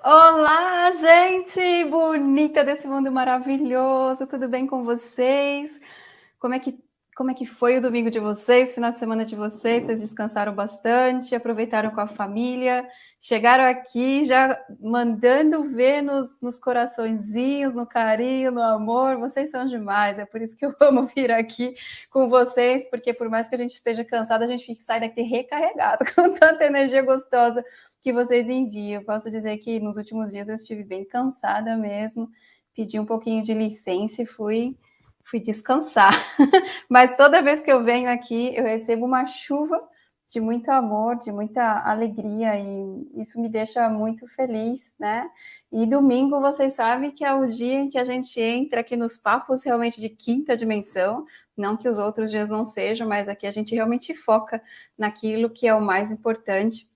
Olá, gente bonita desse mundo maravilhoso, tudo bem com vocês? Como é que como é que foi o domingo de vocês, final de semana de vocês? Vocês descansaram bastante, aproveitaram com a família, chegaram aqui já mandando ver nos, nos coraçõezinhos, no carinho, no amor. Vocês são demais, é por isso que eu amo vir aqui com vocês, porque por mais que a gente esteja cansado, a gente sai daqui recarregado com tanta energia gostosa que vocês enviam. Posso dizer que nos últimos dias eu estive bem cansada mesmo, pedi um pouquinho de licença e fui, fui descansar. Mas toda vez que eu venho aqui, eu recebo uma chuva de muito amor, de muita alegria, e isso me deixa muito feliz, né? E domingo, vocês sabem que é o dia em que a gente entra aqui nos papos realmente de quinta dimensão, não que os outros dias não sejam, mas aqui a gente realmente foca naquilo que é o mais importante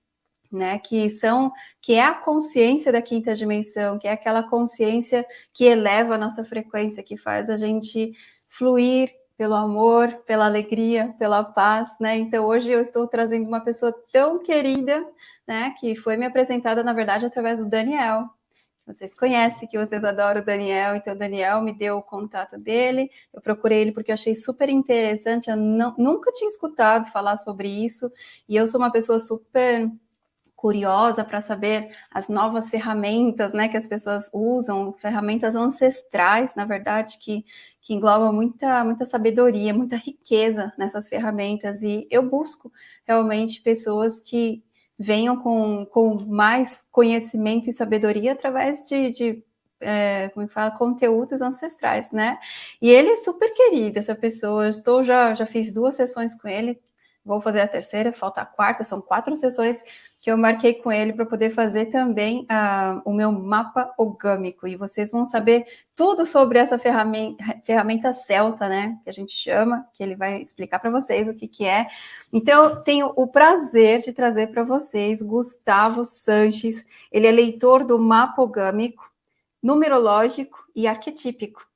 né, que são, que é a consciência da quinta dimensão, que é aquela consciência que eleva a nossa frequência, que faz a gente fluir pelo amor, pela alegria, pela paz, né? Então hoje eu estou trazendo uma pessoa tão querida, né, que foi me apresentada na verdade através do Daniel. Vocês conhecem, que vocês adoram o Daniel, então o Daniel me deu o contato dele, eu procurei ele porque eu achei super interessante, eu não, nunca tinha escutado falar sobre isso, e eu sou uma pessoa super curiosa para saber as novas ferramentas né, que as pessoas usam, ferramentas ancestrais, na verdade, que, que englobam muita, muita sabedoria, muita riqueza nessas ferramentas. E eu busco realmente pessoas que venham com, com mais conhecimento e sabedoria através de, de é, como fala, conteúdos ancestrais, né? E ele é super querido, essa pessoa. Eu estou já, já fiz duas sessões com ele, vou fazer a terceira, falta a quarta, são quatro sessões que eu marquei com ele para poder fazer também uh, o meu mapa orgâmico. E vocês vão saber tudo sobre essa ferramenta, ferramenta celta, né? Que a gente chama, que ele vai explicar para vocês o que, que é. Então, eu tenho o prazer de trazer para vocês Gustavo Sanches. Ele é leitor do mapa orgâmico, numerológico e arquetípico.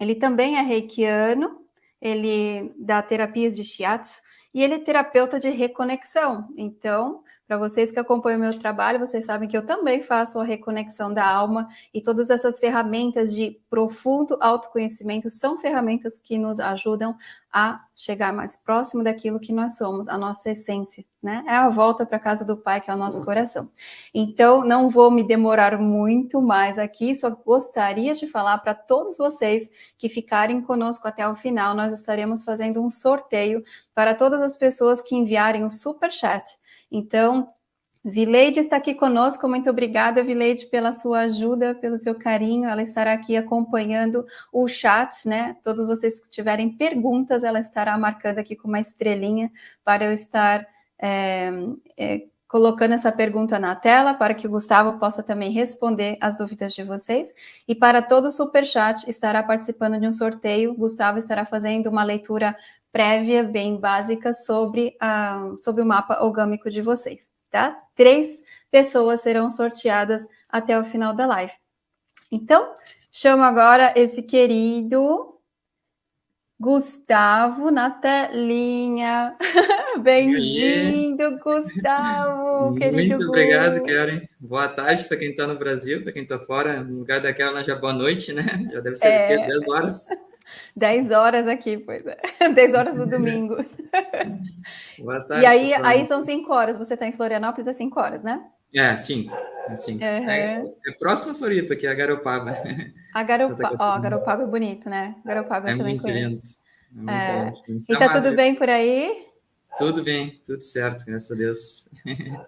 Ele também é reikiano, ele dá terapias de shiatsu e ele é terapeuta de reconexão. Então, para vocês que acompanham o meu trabalho, vocês sabem que eu também faço a reconexão da alma e todas essas ferramentas de profundo autoconhecimento são ferramentas que nos ajudam a chegar mais próximo daquilo que nós somos, a nossa essência, né? É a volta para a casa do Pai, que é o nosso coração. Então, não vou me demorar muito mais aqui, só gostaria de falar para todos vocês que ficarem conosco até o final, nós estaremos fazendo um sorteio para todas as pessoas que enviarem o super chat então, Vileide está aqui conosco, muito obrigada, Vileide, pela sua ajuda, pelo seu carinho. Ela estará aqui acompanhando o chat, né? Todos vocês que tiverem perguntas, ela estará marcando aqui com uma estrelinha para eu estar é, é, colocando essa pergunta na tela, para que o Gustavo possa também responder as dúvidas de vocês. E para todo o superchat, estará participando de um sorteio. Gustavo estará fazendo uma leitura prévia bem básica sobre, a, sobre o mapa orgâmico de vocês, tá? Três pessoas serão sorteadas até o final da live. Então, chamo agora esse querido Gustavo na telinha. Bem-vindo, Gustavo, querido. Muito obrigado, Karen. Boa tarde para quem está no Brasil, para quem está fora. No lugar daquela, já boa noite, né? Já deve ser é... 10 horas. 10 horas aqui, pois é. 10 horas no domingo. Boa tarde, e aí, aí são 5 horas. Você está em Florianópolis, é 5 horas, né? É, 5. É, cinco. Uhum. é, é próximo a Floripa, que é a Garopaba. A Garopaba, ó, Garopaba é bonito, né? Garopaba é muito lindo. É muito é. lindo. E tá tudo bem por aí? Tudo bem, tudo certo, graças a Deus.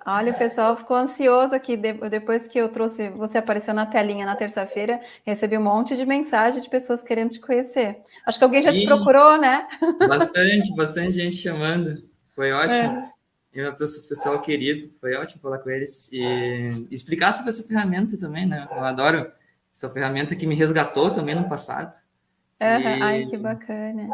Olha, o pessoal ficou ansioso aqui. Depois que eu trouxe, você apareceu na telinha na terça-feira, recebi um monte de mensagem de pessoas querendo te conhecer. Acho que alguém Sim, já te procurou, né? Bastante, bastante gente chamando. Foi ótimo. É. E uma pessoal querido, foi ótimo falar com eles e explicar sobre essa ferramenta também, né? Eu adoro essa ferramenta que me resgatou também no passado. Uhum. E... Ai, que bacana.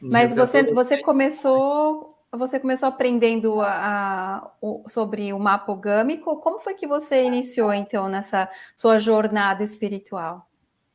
Mas você, você começou você começou aprendendo a, a, o, sobre o mapa gâmico. Como foi que você iniciou, então, nessa sua jornada espiritual?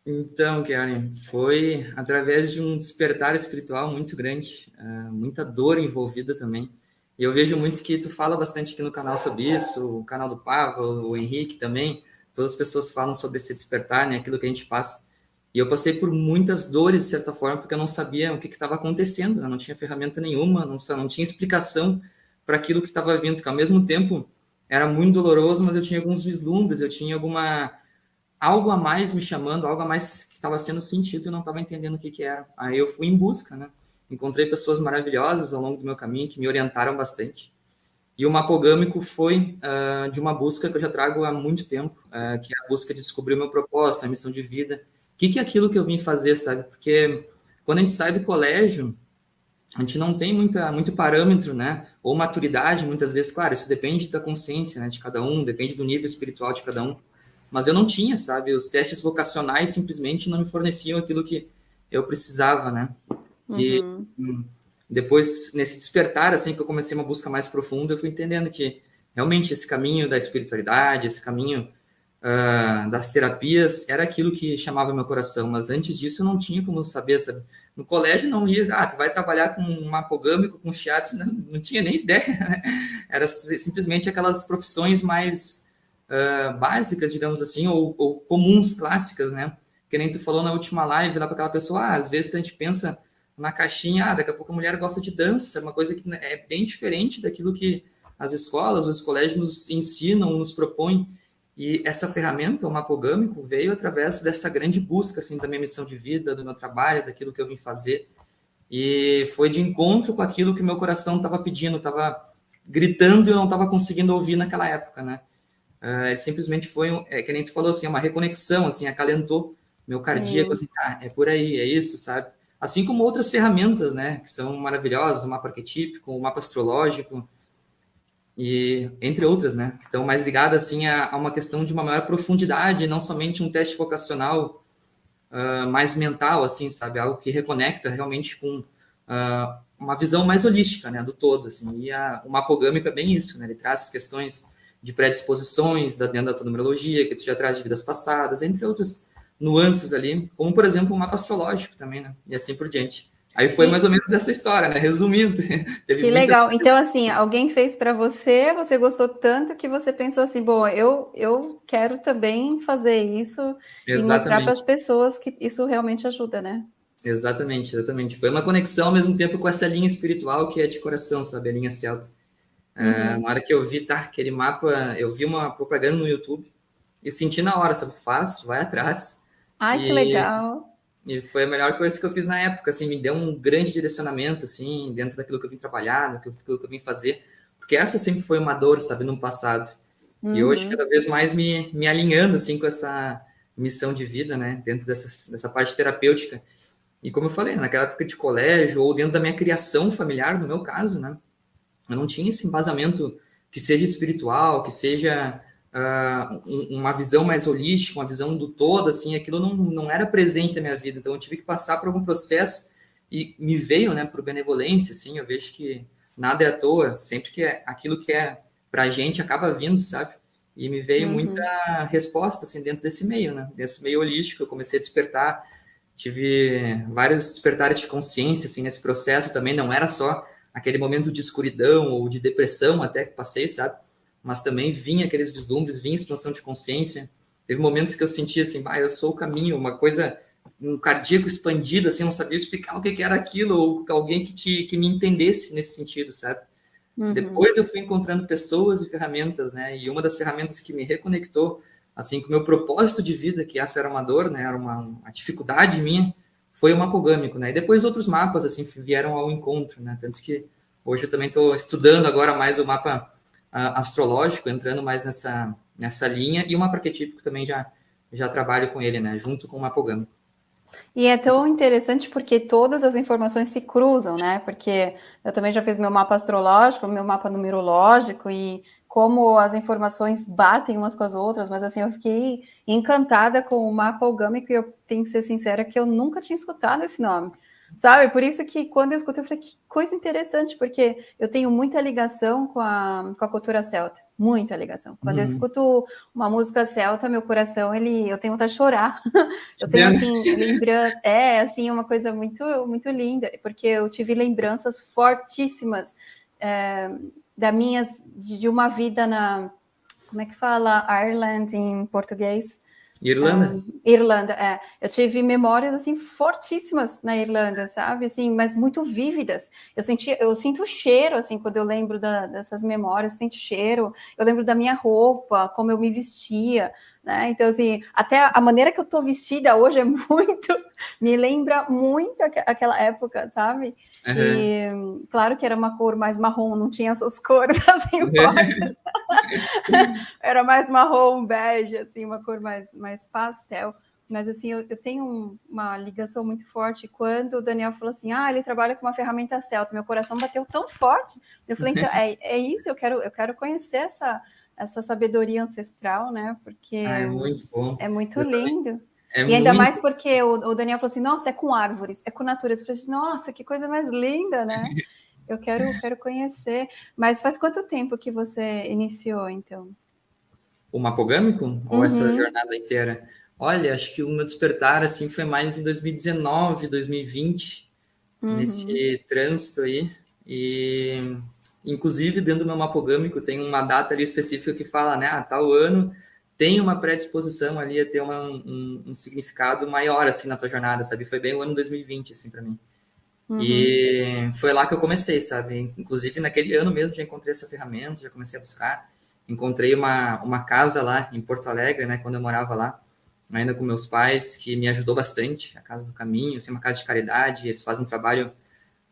Então, Karen, foi através de um despertar espiritual muito grande, uh, muita dor envolvida também. E eu vejo muito que tu fala bastante aqui no canal sobre isso, o canal do Pava, o Henrique também, todas as pessoas falam sobre esse despertar, né? Aquilo que a gente passa. E eu passei por muitas dores, de certa forma, porque eu não sabia o que estava acontecendo, eu não tinha ferramenta nenhuma, não, não tinha explicação para aquilo que estava vindo, que ao mesmo tempo era muito doloroso, mas eu tinha alguns vislumbres, eu tinha alguma algo a mais me chamando, algo a mais que estava sendo sentido e eu não estava entendendo o que, que era. Aí eu fui em busca, né? Encontrei pessoas maravilhosas ao longo do meu caminho que me orientaram bastante. E o mapogâmico foi uh, de uma busca que eu já trago há muito tempo, uh, que é a busca de descobrir o meu propósito, a missão de vida, o que, que é aquilo que eu vim fazer, sabe? Porque quando a gente sai do colégio, a gente não tem muita, muito parâmetro, né? Ou maturidade, muitas vezes, claro, isso depende da consciência né, de cada um, depende do nível espiritual de cada um. Mas eu não tinha, sabe? Os testes vocacionais simplesmente não me forneciam aquilo que eu precisava, né? Uhum. E hum, depois, nesse despertar, assim, que eu comecei uma busca mais profunda, eu fui entendendo que realmente esse caminho da espiritualidade, esse caminho uh, das terapias era aquilo que chamava meu coração, mas antes disso eu não tinha como saber, sabe? No colégio não ia, ah, tu vai trabalhar com um mapogâmico, com shiatsu, não, não tinha nem ideia, né? Era simplesmente aquelas profissões mais uh, básicas, digamos assim, ou, ou, comuns, clássicas, né? Que nem tu falou na última live lá para aquela pessoa, ah, às vezes a gente pensa na caixinha, ah, daqui a pouco a mulher gosta de dança, é uma coisa que é bem diferente daquilo que as escolas, os colégios nos ensinam, nos propõem. E essa ferramenta, o mapogâmico, veio através dessa grande busca assim, da minha missão de vida, do meu trabalho, daquilo que eu vim fazer. E foi de encontro com aquilo que meu coração estava pedindo, estava gritando e eu não estava conseguindo ouvir naquela época, né? Uh, simplesmente foi, um, é, que nem tu falou, assim, uma reconexão, assim, acalentou meu cardíaco, assim, ah, é por aí, é isso, sabe? Assim como outras ferramentas, né, que são maravilhosas, o mapa arquetípico, o mapa astrológico, e entre outras, né, que estão mais ligadas assim a, a, uma questão de uma maior profundidade, não somente um teste vocacional uh, mais mental, assim, sabe, algo que reconecta realmente com uh, uma visão mais holística, né, do todo, assim. E a, o mapogâmico é bem isso, né? Ele traz questões de predisposições da dentro da numerologia, que tu já traz de vidas passadas, entre outras nuances ali, como por exemplo o mapa astrológico também, né? E assim por diante. Aí foi mais ou menos essa história, né? Resumindo. que muita... legal. Então, assim, alguém fez para você, você gostou tanto que você pensou assim, bom, eu, eu quero também fazer isso exatamente. e mostrar para as pessoas que isso realmente ajuda, né? Exatamente, exatamente. Foi uma conexão ao mesmo tempo com essa linha espiritual que é de coração, sabe? A linha celta. É, uhum. É, na hora que eu vi, tá, aquele mapa, eu vi uma propaganda no YouTube e senti na hora, sabe? Faz, vai atrás. Ai, e... que legal e foi a melhor coisa que eu fiz na época, assim, me deu um grande direcionamento, assim, dentro daquilo que eu vim trabalhar, daquilo que eu vim fazer, porque essa sempre foi uma dor, sabe, no passado. Uhum. E hoje, uhum. cada vez mais me, me alinhando, assim, com essa missão de vida, né, dentro dessa, dessa parte terapêutica. E como eu falei, naquela época de colégio, ou dentro da minha criação familiar, no meu caso, né, eu não tinha esse embasamento que seja espiritual, que seja uh, uma visão mais holística, uma visão do todo, assim, aquilo não, não era presente na minha vida. Então, eu tive que passar por algum processo e me veio, né, por benevolência, assim, eu vejo que nada é à toa, sempre que é aquilo que é pra gente acaba vindo, sabe? E me veio uhum. muita resposta, assim, dentro desse meio, né? Desse meio holístico, eu comecei a despertar, tive vários despertares de consciência, assim, nesse processo também, não era só aquele momento de escuridão ou de depressão até que passei, sabe? Mas também vinha aqueles vislumbres, vinha expansão de consciência. Teve momentos que eu sentia assim, ah, eu sou o caminho, uma coisa, um cardíaco expandido, assim, eu não sabia explicar o que, era aquilo, ou alguém que, te, que me entendesse nesse sentido, sabe? Uhum. Depois eu fui encontrando pessoas e ferramentas, né? E uma das ferramentas que me reconectou, assim, com o meu propósito de vida, que essa era uma dor, né? Era uma, uma dificuldade minha, foi o mapogâmico, né? E depois outros mapas, assim, vieram ao encontro, né? Tanto que hoje eu também estou estudando agora mais o mapa astrológico, entrando mais nessa, nessa linha, e o mapa arquetípico também já, já trabalho com ele, né, junto com o mapogâmico. E é tão interessante porque todas as informações se cruzam, né? Porque eu também já fiz meu mapa astrológico, meu mapa numerológico e como as informações batem umas com as outras, mas assim, eu fiquei encantada com o mapa algâmico e eu tenho que ser sincera que eu nunca tinha escutado esse nome. Sabe? Por isso que quando eu escuto, eu falei, que coisa interessante, porque eu tenho muita ligação com a, com a cultura celta. Muita ligação. Quando uhum. eu escuto uma música celta, meu coração, ele, eu tenho vontade de chorar. eu tenho, assim, lembranças. É, assim, uma coisa muito, muito linda, porque eu tive lembranças fortíssimas é, da minhas, de, de uma vida na como é que fala Ireland em português? Irlanda? Irlanda, é. Eu tive memórias assim fortíssimas na Irlanda, sabe? Assim, mas muito vívidas. Eu senti, eu sinto cheiro assim quando eu lembro da, dessas memórias, eu sinto cheiro. Eu lembro da minha roupa, como eu me vestia, né? Então assim, até a maneira que eu tô vestida hoje é muito, me lembra muito aquela época, sabe? Uhum. E claro que era uma cor mais marrom, não tinha essas cores assim era mais marrom, bege, assim, uma cor mais, mais pastel. Mas assim, eu, eu tenho um, uma ligação muito forte quando o Daniel falou assim: ah, ele trabalha com uma ferramenta celta. Meu coração bateu tão forte. Eu falei, então, é, é isso, eu quero, eu quero conhecer essa, essa sabedoria ancestral, né? Porque ah, é muito bom. É muito eu lindo. Também. É e ainda muito... mais porque o, o, Daniel falou assim: nossa, é com árvores, é com natureza. Eu falei assim, nossa, que coisa mais linda, né? Eu quero, quero conhecer. Mas faz quanto tempo que você iniciou, então? O mapogâmico? Uhum. Ou essa jornada inteira? Olha, acho que o meu despertar assim foi mais em 2019, 2020, uhum. nesse trânsito aí. E inclusive dentro do meu mapogâmico tem uma data ali específica que fala, né, ah, tal ano tem uma predisposição ali a ter uma, um, um, significado maior, assim, na tua jornada, sabe? Foi bem o ano 2020, assim, para mim. Uhum. E foi lá que eu comecei, sabe? Inclusive, naquele ano mesmo, já encontrei essa ferramenta, já comecei a buscar. Encontrei uma, uma casa lá em Porto Alegre, né? Quando eu morava lá, ainda com meus pais, que me ajudou bastante. A Casa do Caminho, assim, uma casa de caridade. Eles fazem um trabalho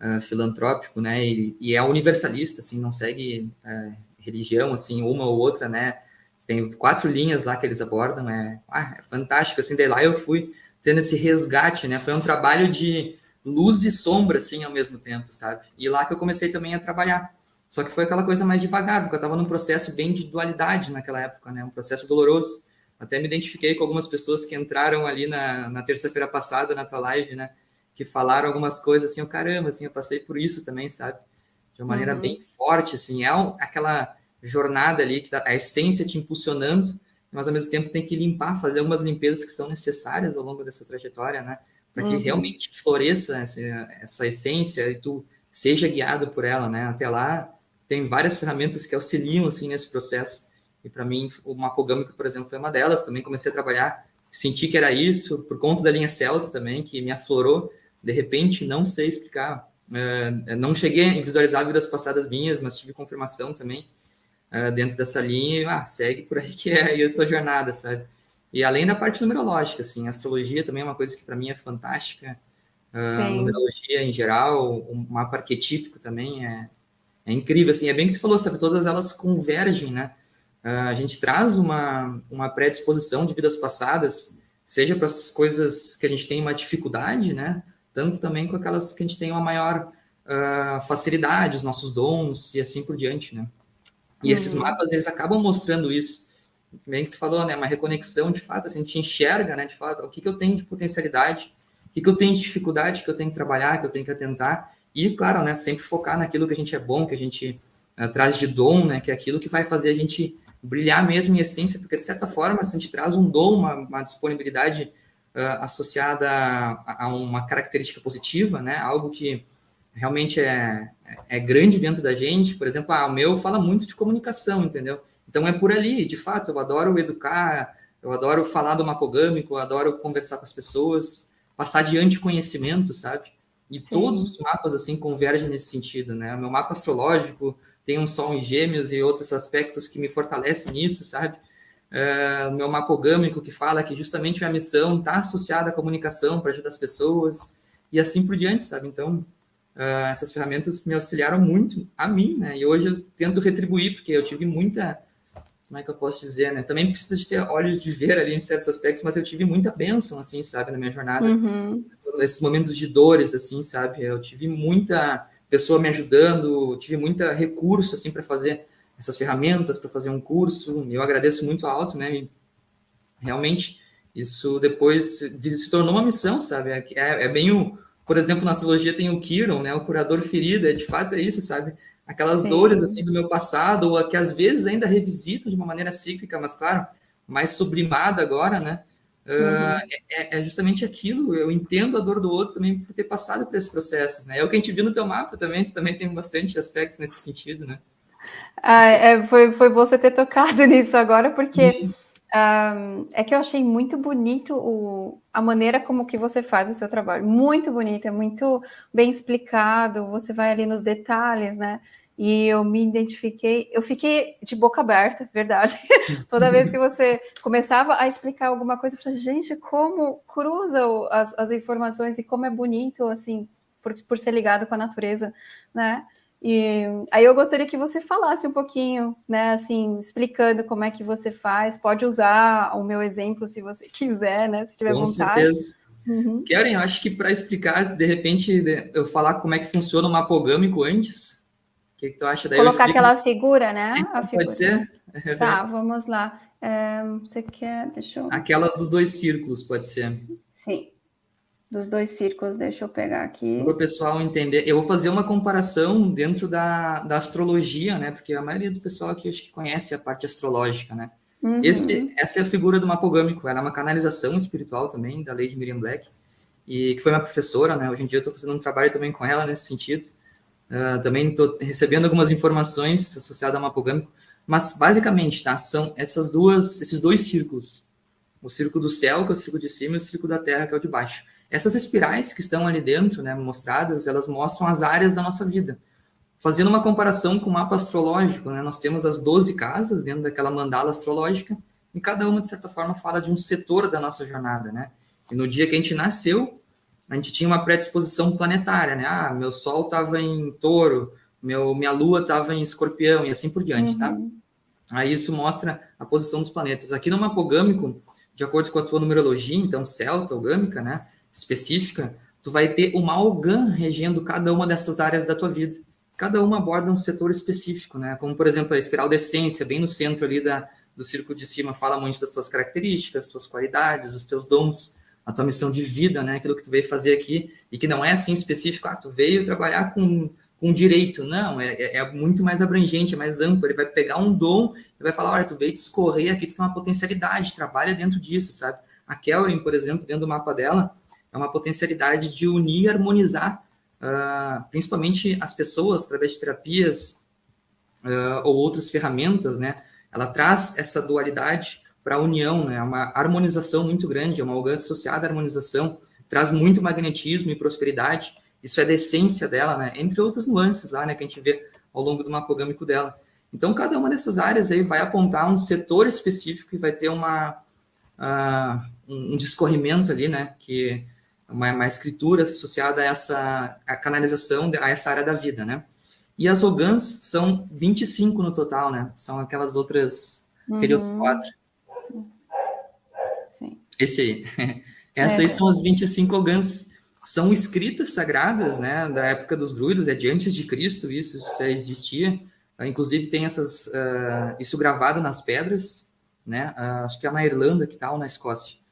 uh, filantrópico, né? E, e, é universalista, assim, não segue uh, religião, assim, uma ou outra, né? Tem quatro linhas lá que eles abordam, é, ah, é fantástico, assim, daí lá eu fui tendo esse resgate, né, foi um trabalho de luz e sombra, assim, ao mesmo tempo, sabe, e lá que eu comecei também a trabalhar, só que foi aquela coisa mais devagar, porque eu estava num processo bem de dualidade naquela época, né, um processo doloroso, até me identifiquei com algumas pessoas que entraram ali na, na terça-feira passada, na tua live, né, que falaram algumas coisas assim, oh, caramba, assim, eu passei por isso também, sabe, de uma maneira uhum. bem forte, assim, é aquela jornada ali, que a essência te impulsionando, mas ao mesmo tempo tem que limpar, fazer algumas limpezas que são necessárias ao longo dessa trajetória, né? Para que uhum. realmente floresça essa, essa essência e tu seja guiado por ela, né? Até lá tem várias ferramentas que auxiliam assim nesse processo. E para mim o mapogâmico, por exemplo, foi uma delas. Também comecei a trabalhar, senti que era isso por conta da linha celta também, que me aflorou. De repente, não sei explicar. Uh, não cheguei a visualizar vidas passadas minhas, mas tive confirmação também uh, dentro dessa linha e ah, segue por aí que é a tua jornada, sabe? E além da parte numerológica, assim, astrologia também é uma coisa que para mim é fantástica. Uh, numerologia em geral, o mapa arquetípico também é, é incrível, assim, é bem que tu falou, sabe, todas elas convergem, né? Uh, a gente traz uma, uma predisposição de vidas passadas, seja para as coisas que a gente tem uma dificuldade, né? Tanto também com aquelas que a gente tem uma maior uh, facilidade, os nossos dons e assim por diante, né? E uhum. esses mapas, eles acabam mostrando isso. Bem que tu falou, né? Uma reconexão, de fato, assim, a gente enxerga, né? De fato, o que, que eu tenho de potencialidade, o que, que eu tenho de dificuldade que eu tenho que trabalhar, que eu tenho que atentar. E, claro, né? Sempre focar naquilo que a gente é bom, que a gente uh, traz de dom, né? Que é aquilo que vai fazer a gente brilhar mesmo em essência, porque, de certa forma, se a gente traz um dom, uma, uma disponibilidade uh, associada a, a, uma característica positiva, né? Algo que realmente é, é grande dentro da gente. Por exemplo, ah, o meu fala muito de comunicação, entendeu? Então é por ali, de fato, eu adoro educar, eu adoro falar do mapogâmico, eu adoro conversar com as pessoas, passar adiante conhecimento, sabe? E Sim. todos os mapas, assim, convergem nesse sentido, né? O meu mapa astrológico tem um sol em gêmeos e outros aspectos que me fortalecem nisso, sabe? Uh, meu mapogâmico que fala que justamente minha missão está associada à comunicação para ajudar as pessoas e assim por diante, sabe? Então, uh, essas ferramentas me auxiliaram muito a mim, né? E hoje eu tento retribuir, porque eu tive muita. Como é que eu posso dizer, né? Também precisa de ter olhos de ver ali em certos aspectos, mas eu tive muita bênção, assim, sabe, na minha jornada. Uhum. Nesses momentos de dores, assim, sabe? Eu tive muita pessoa me ajudando, tive muita recurso, assim, para fazer essas ferramentas, para fazer um curso. Eu agradeço muito Alto, né? E realmente, isso depois se tornou uma missão, sabe? É, é, é bem o por exemplo, na astrologia tem o Kiron, né, o curador ferida, é de fato é isso, sabe? Aquelas Sim. dores assim do meu passado, ou que às vezes ainda revisito de uma maneira cíclica, mas claro, mais sublimada agora, né? Uhum. Uh, é, é, justamente aquilo, eu entendo a dor do outro também por ter passado por esses processos, né? É o que a gente viu no teu mapa também, também tem bastante aspectos nesse sentido, né? Ah, é, foi, foi você ter tocado nisso agora, porque um, é que eu achei muito bonito o, a maneira como que você faz o seu trabalho. Muito bonito, é muito bem explicado, você vai ali nos detalhes, né? E eu me identifiquei, eu fiquei de boca aberta, verdade. Toda vez que você começava a explicar alguma coisa, eu falei, gente, como cruza as, as informações e como é bonito, assim, por, por ser ligado com a natureza, né? E aí eu gostaria que você falasse um pouquinho, né, assim, explicando como é que você faz. Pode usar o meu exemplo se você quiser, né, se tiver com vontade. Certeza. Uhum. Karen, eu acho que para explicar, de repente, eu falar como é que funciona o mapogâmico antes, o que, que tu acha? Daí Colocar aquela figura, né? É, figura. Pode ser? Tá, vamos lá. É, você quer, deixa eu... Aquelas dos dois círculos, pode ser. Sim dos dois círculos, deixa eu pegar aqui. Para o pessoal entender, eu vou fazer uma comparação dentro da, da astrologia, né? Porque a maioria do pessoal aqui acho que conhece a parte astrológica, né? Uhum. Esse, essa é a figura do mapogâmico, ela é uma canalização espiritual também, da Lady Miriam Black, e que foi minha professora, né? Hoje em dia eu estou fazendo um trabalho também com ela nesse sentido. Uh, também estou recebendo algumas informações associadas ao mapogâmico, mas basicamente, tá? São essas duas, esses dois círculos. O círculo do céu, que é o círculo de cima, e o círculo da terra, que é o de baixo. Essas espirais que estão ali dentro, né, mostradas, elas mostram as áreas da nossa vida. Fazendo uma comparação com o mapa astrológico, né, nós temos as 12 casas dentro daquela mandala astrológica, e cada uma, de certa forma, fala de um setor da nossa jornada, né? E no dia que a gente nasceu, a gente tinha uma predisposição planetária, né? Ah, meu Sol estava em touro, meu, minha Lua estava em escorpião, e assim por diante, tá? uhum. tá? Aí isso mostra a posição dos planetas. Aqui no mapogâmico, de acordo com a tua numerologia, então celta ou gâmica, né? Específica, tu vai ter uma Algan regendo cada uma dessas áreas da tua vida. Cada uma aborda um setor específico, né? Como, por exemplo, a espiral de essência, bem no centro ali da, do círculo de cima, fala muito das tuas características, tuas qualidades, os teus dons, a tua missão de vida, né? Aquilo que tu veio fazer aqui, e que não é assim específico, ah, tu veio trabalhar com, com direito. Não, é, é, é muito mais abrangente, é mais amplo. Ele vai pegar um dom e vai falar, olha, tu veio discorrer aqui, tu tem uma potencialidade, trabalha dentro disso, sabe? A Kelvin, por exemplo, dentro do mapa dela, é uma potencialidade de unir e harmonizar, uh, principalmente as pessoas, através de terapias uh, ou outras ferramentas, né? Ela traz essa dualidade para a união, né? É uma harmonização muito grande, é uma alcance associada à harmonização, traz muito magnetismo e prosperidade, isso é da essência dela, né? Entre outras nuances lá, né? Que a gente vê ao longo do mapogâmico dela. Então, cada uma dessas áreas aí vai apontar um setor específico e vai ter uma, uh, um discorrimento ali, né? Que uma, uma escritura associada a essa a canalização, a essa área da vida, né? E as ogãs são 25 no total, né? São aquelas outras, uhum. aquele outro quadro. Sim. Esse aí. Essas é. aí são as 25 ogãs. São escritas sagradas, né? Da época dos druidas, é de antes de Cristo, isso, isso já existia. Uh, inclusive tem essas, uh, isso gravado nas pedras, né? Uh, acho que é na Irlanda que tal, na Escócia.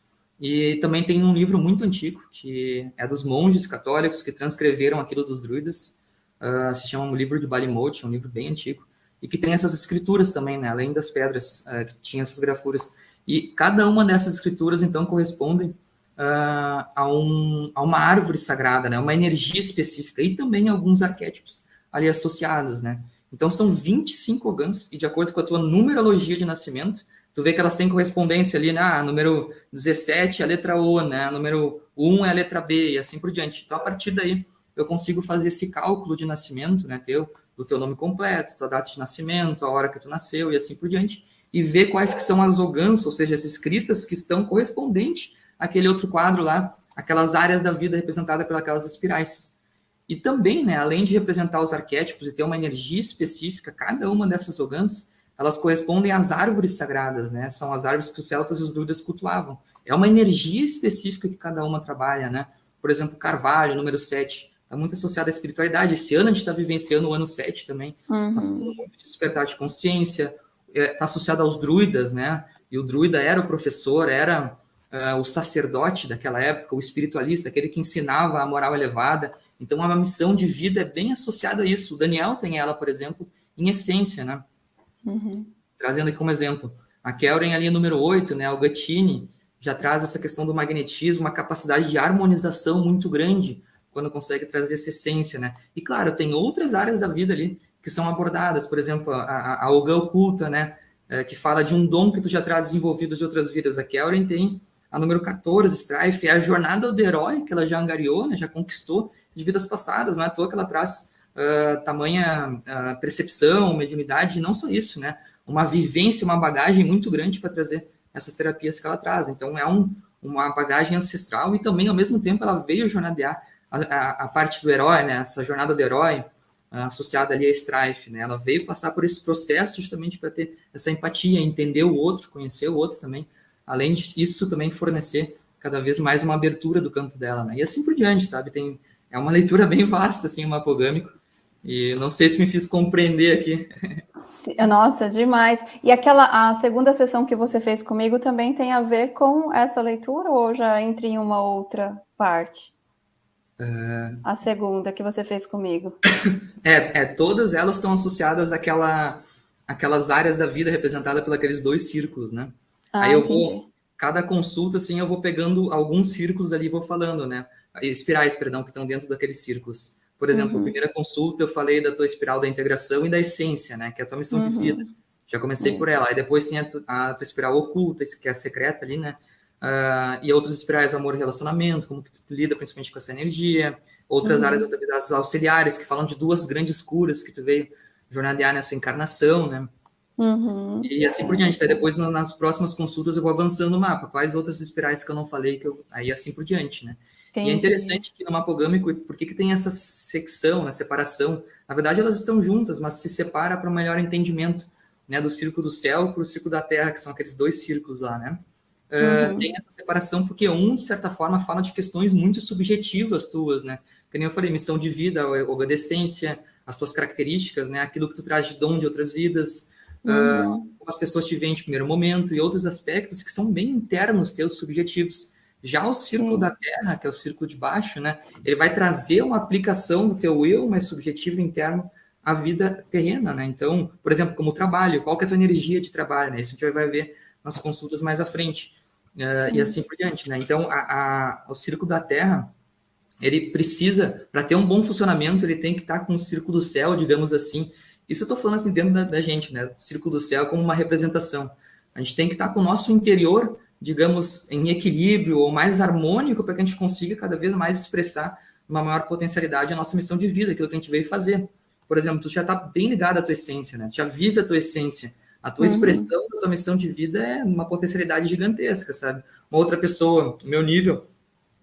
E também tem um livro muito antigo, que é dos monges católicos que transcreveram aquilo dos druidas, uh, se chama o livro de Balimote, é um livro bem antigo, e que tem essas escrituras também, né, além das pedras, uh, que tinha essas grafuras. E cada uma dessas escrituras, então, correspondem uh, a, um, a uma árvore sagrada, né, uma energia específica, e também alguns arquétipos ali associados, né. Então, são 25 ogãs, e de acordo com a tua numerologia de nascimento, tu vê que elas têm correspondência ali, né? Ah, número 17 é a letra O, né? Número 1 é a letra B, e assim por diante. Então, a partir daí, eu consigo fazer esse cálculo de nascimento, né? Teu, do teu nome completo, tua data de nascimento, a hora que tu nasceu e assim por diante, e ver quais que são as ogãs, ou seja, as escritas que estão correspondentes àquele outro quadro lá, aquelas áreas da vida representadas pelas espirais. E também, né, além de representar os arquétipos e ter uma energia específica, cada uma dessas ogãs elas correspondem às árvores sagradas, né? São as árvores que os celtas e os druidas cultuavam. É uma energia específica que cada uma trabalha, né? Por exemplo, Carvalho, número 7, está muito associado à espiritualidade. Esse ano a gente está vivenciando o ano 7 também. Está uhum. muito de despertar de consciência. Está é, associado aos druidas, né? E o druida era o professor, era uh, o sacerdote daquela época, o espiritualista, aquele que ensinava a moral elevada. Então, uma missão de vida é bem associada a isso. O Daniel tem ela, por exemplo, em essência, né? Uhum. Trazendo aqui como exemplo, a Kelren ali número 8, né, o Gatini, já traz essa questão do magnetismo, uma capacidade de harmonização muito grande quando consegue trazer essa essência, né? E claro, tem outras áreas da vida ali que são abordadas, por exemplo, a, a Olga Oculta, né, é, que fala de um dom que tu já traz desenvolvido de outras vidas. A Kelren tem a número 14, Strife, é a jornada do herói que ela já angariou, né, já conquistou de vidas passadas, não é à toa que ela traz uh, tamanha uh, percepção, mediunidade, e não só isso, né, uma vivência, uma bagagem muito grande para trazer essas terapias que ela traz. Então, é um, uma bagagem ancestral e também, ao mesmo tempo, ela veio jornadear a, a, a parte do herói, né, essa jornada do herói, uh, associada ali a Strife, né, ela veio passar por esse processo justamente para ter essa empatia, entender o outro, conhecer o outro também, além disso também fornecer cada vez mais uma abertura do campo dela, né, e assim por diante, sabe, tem, é uma leitura bem vasta, assim, o mapogâmico, e não sei se me fiz compreender aqui. Nossa, demais. E aquela a segunda sessão que você fez comigo também tem a ver com essa leitura ou já entra em uma outra parte? É... A segunda que você fez comigo. É, é todas elas estão associadas àquela, àquelas áreas da vida representadas por aqueles dois círculos, né? Ah, Aí eu entendi. vou, cada consulta, assim, eu vou pegando alguns círculos ali e vou falando, né? Espirais, perdão, que estão dentro daqueles círculos. Por exemplo, uhum. primeira consulta eu falei da tua espiral da integração e da essência, né? Que é a tua missão uhum. de vida. Já comecei uhum. por ela. Aí depois tem a, tu, a, tua espiral oculta, que é a secreta ali, né? Uh, e outras espirais, amor e relacionamento, como que tu lida principalmente com essa energia. Outras uhum. áreas de atividades auxiliares, que falam de duas grandes curas que tu veio jornadear nessa encarnação, né? Uhum. E assim por diante. Daí depois, nas próximas consultas, eu vou avançando o mapa. Quais outras espirais que eu não falei, que eu... aí assim por diante, né? Entendi. E é interessante que no mapogâmico, por que, que tem essa secção, né, separação? Na verdade, elas estão juntas, mas se separa para um melhor entendimento né, do círculo do céu para o círculo da terra, que são aqueles dois círculos lá, né? Uh, Tem essa separação porque um, de certa forma, fala de questões muito subjetivas tuas, né? Que nem eu falei, missão de vida, obedecência, as tuas características, né? Aquilo que tu traz de dom de outras vidas, uhum. uh, como as pessoas te veem de primeiro momento e outros aspectos que são bem internos teus, subjetivos. Já o círculo Sim. da Terra, que é o círculo de baixo, né, ele vai trazer uma aplicação do teu eu mais subjetivo interno à vida terrena, né? Então, por exemplo, como trabalho, qual que é a tua energia de trabalho, né? Isso a gente vai ver nas consultas mais à frente. Uh, e assim por diante, né? Então, a, a, o círculo da Terra, ele precisa, para ter um bom funcionamento, ele tem que estar tá com o círculo do céu, digamos assim. Isso eu estou falando assim dentro da, da, gente, né? O círculo do céu como uma representação. A gente tem que estar tá com o nosso interior digamos, em equilíbrio ou mais harmônico para que a gente consiga cada vez mais expressar uma maior potencialidade a nossa missão de vida, aquilo que a gente veio fazer. Por exemplo, tu já está bem ligado à tua essência, né? Tu já vive a tua essência. A tua uhum. expressão da tua missão de vida é uma potencialidade gigantesca, sabe? Uma outra pessoa, meu nível,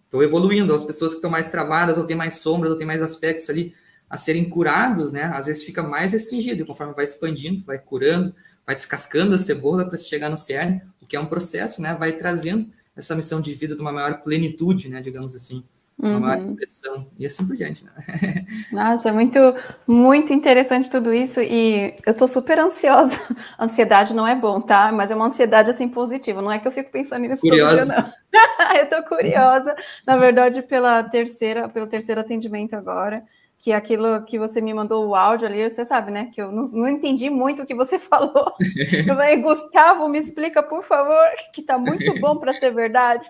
estou evoluindo. As pessoas que estão mais travadas, ou têm mais sombras, ou têm mais aspectos ali a serem curados, né? Às vezes fica mais restringido, e conforme vai expandindo, vai curando, vai descascando a cebola para chegar no cerne, que é um processo, né, vai trazendo essa missão de vida de uma maior plenitude, né, digamos assim, uma uhum. maior expressão, e assim por diante, né? Nossa, é muito, muito interessante tudo isso, e eu tô super ansiosa. Ansiedade não é bom, tá? Mas é uma ansiedade, assim, positiva, não é que eu fico pensando nisso curiosa. dia, não. eu tô curiosa, na verdade, pela terceira, pelo terceiro atendimento agora, que aquilo que você me mandou o áudio ali, você sabe, né? Que eu não, não entendi muito o que você falou. Eu falei, Gustavo, me explica, por favor, que tá muito bom para ser verdade.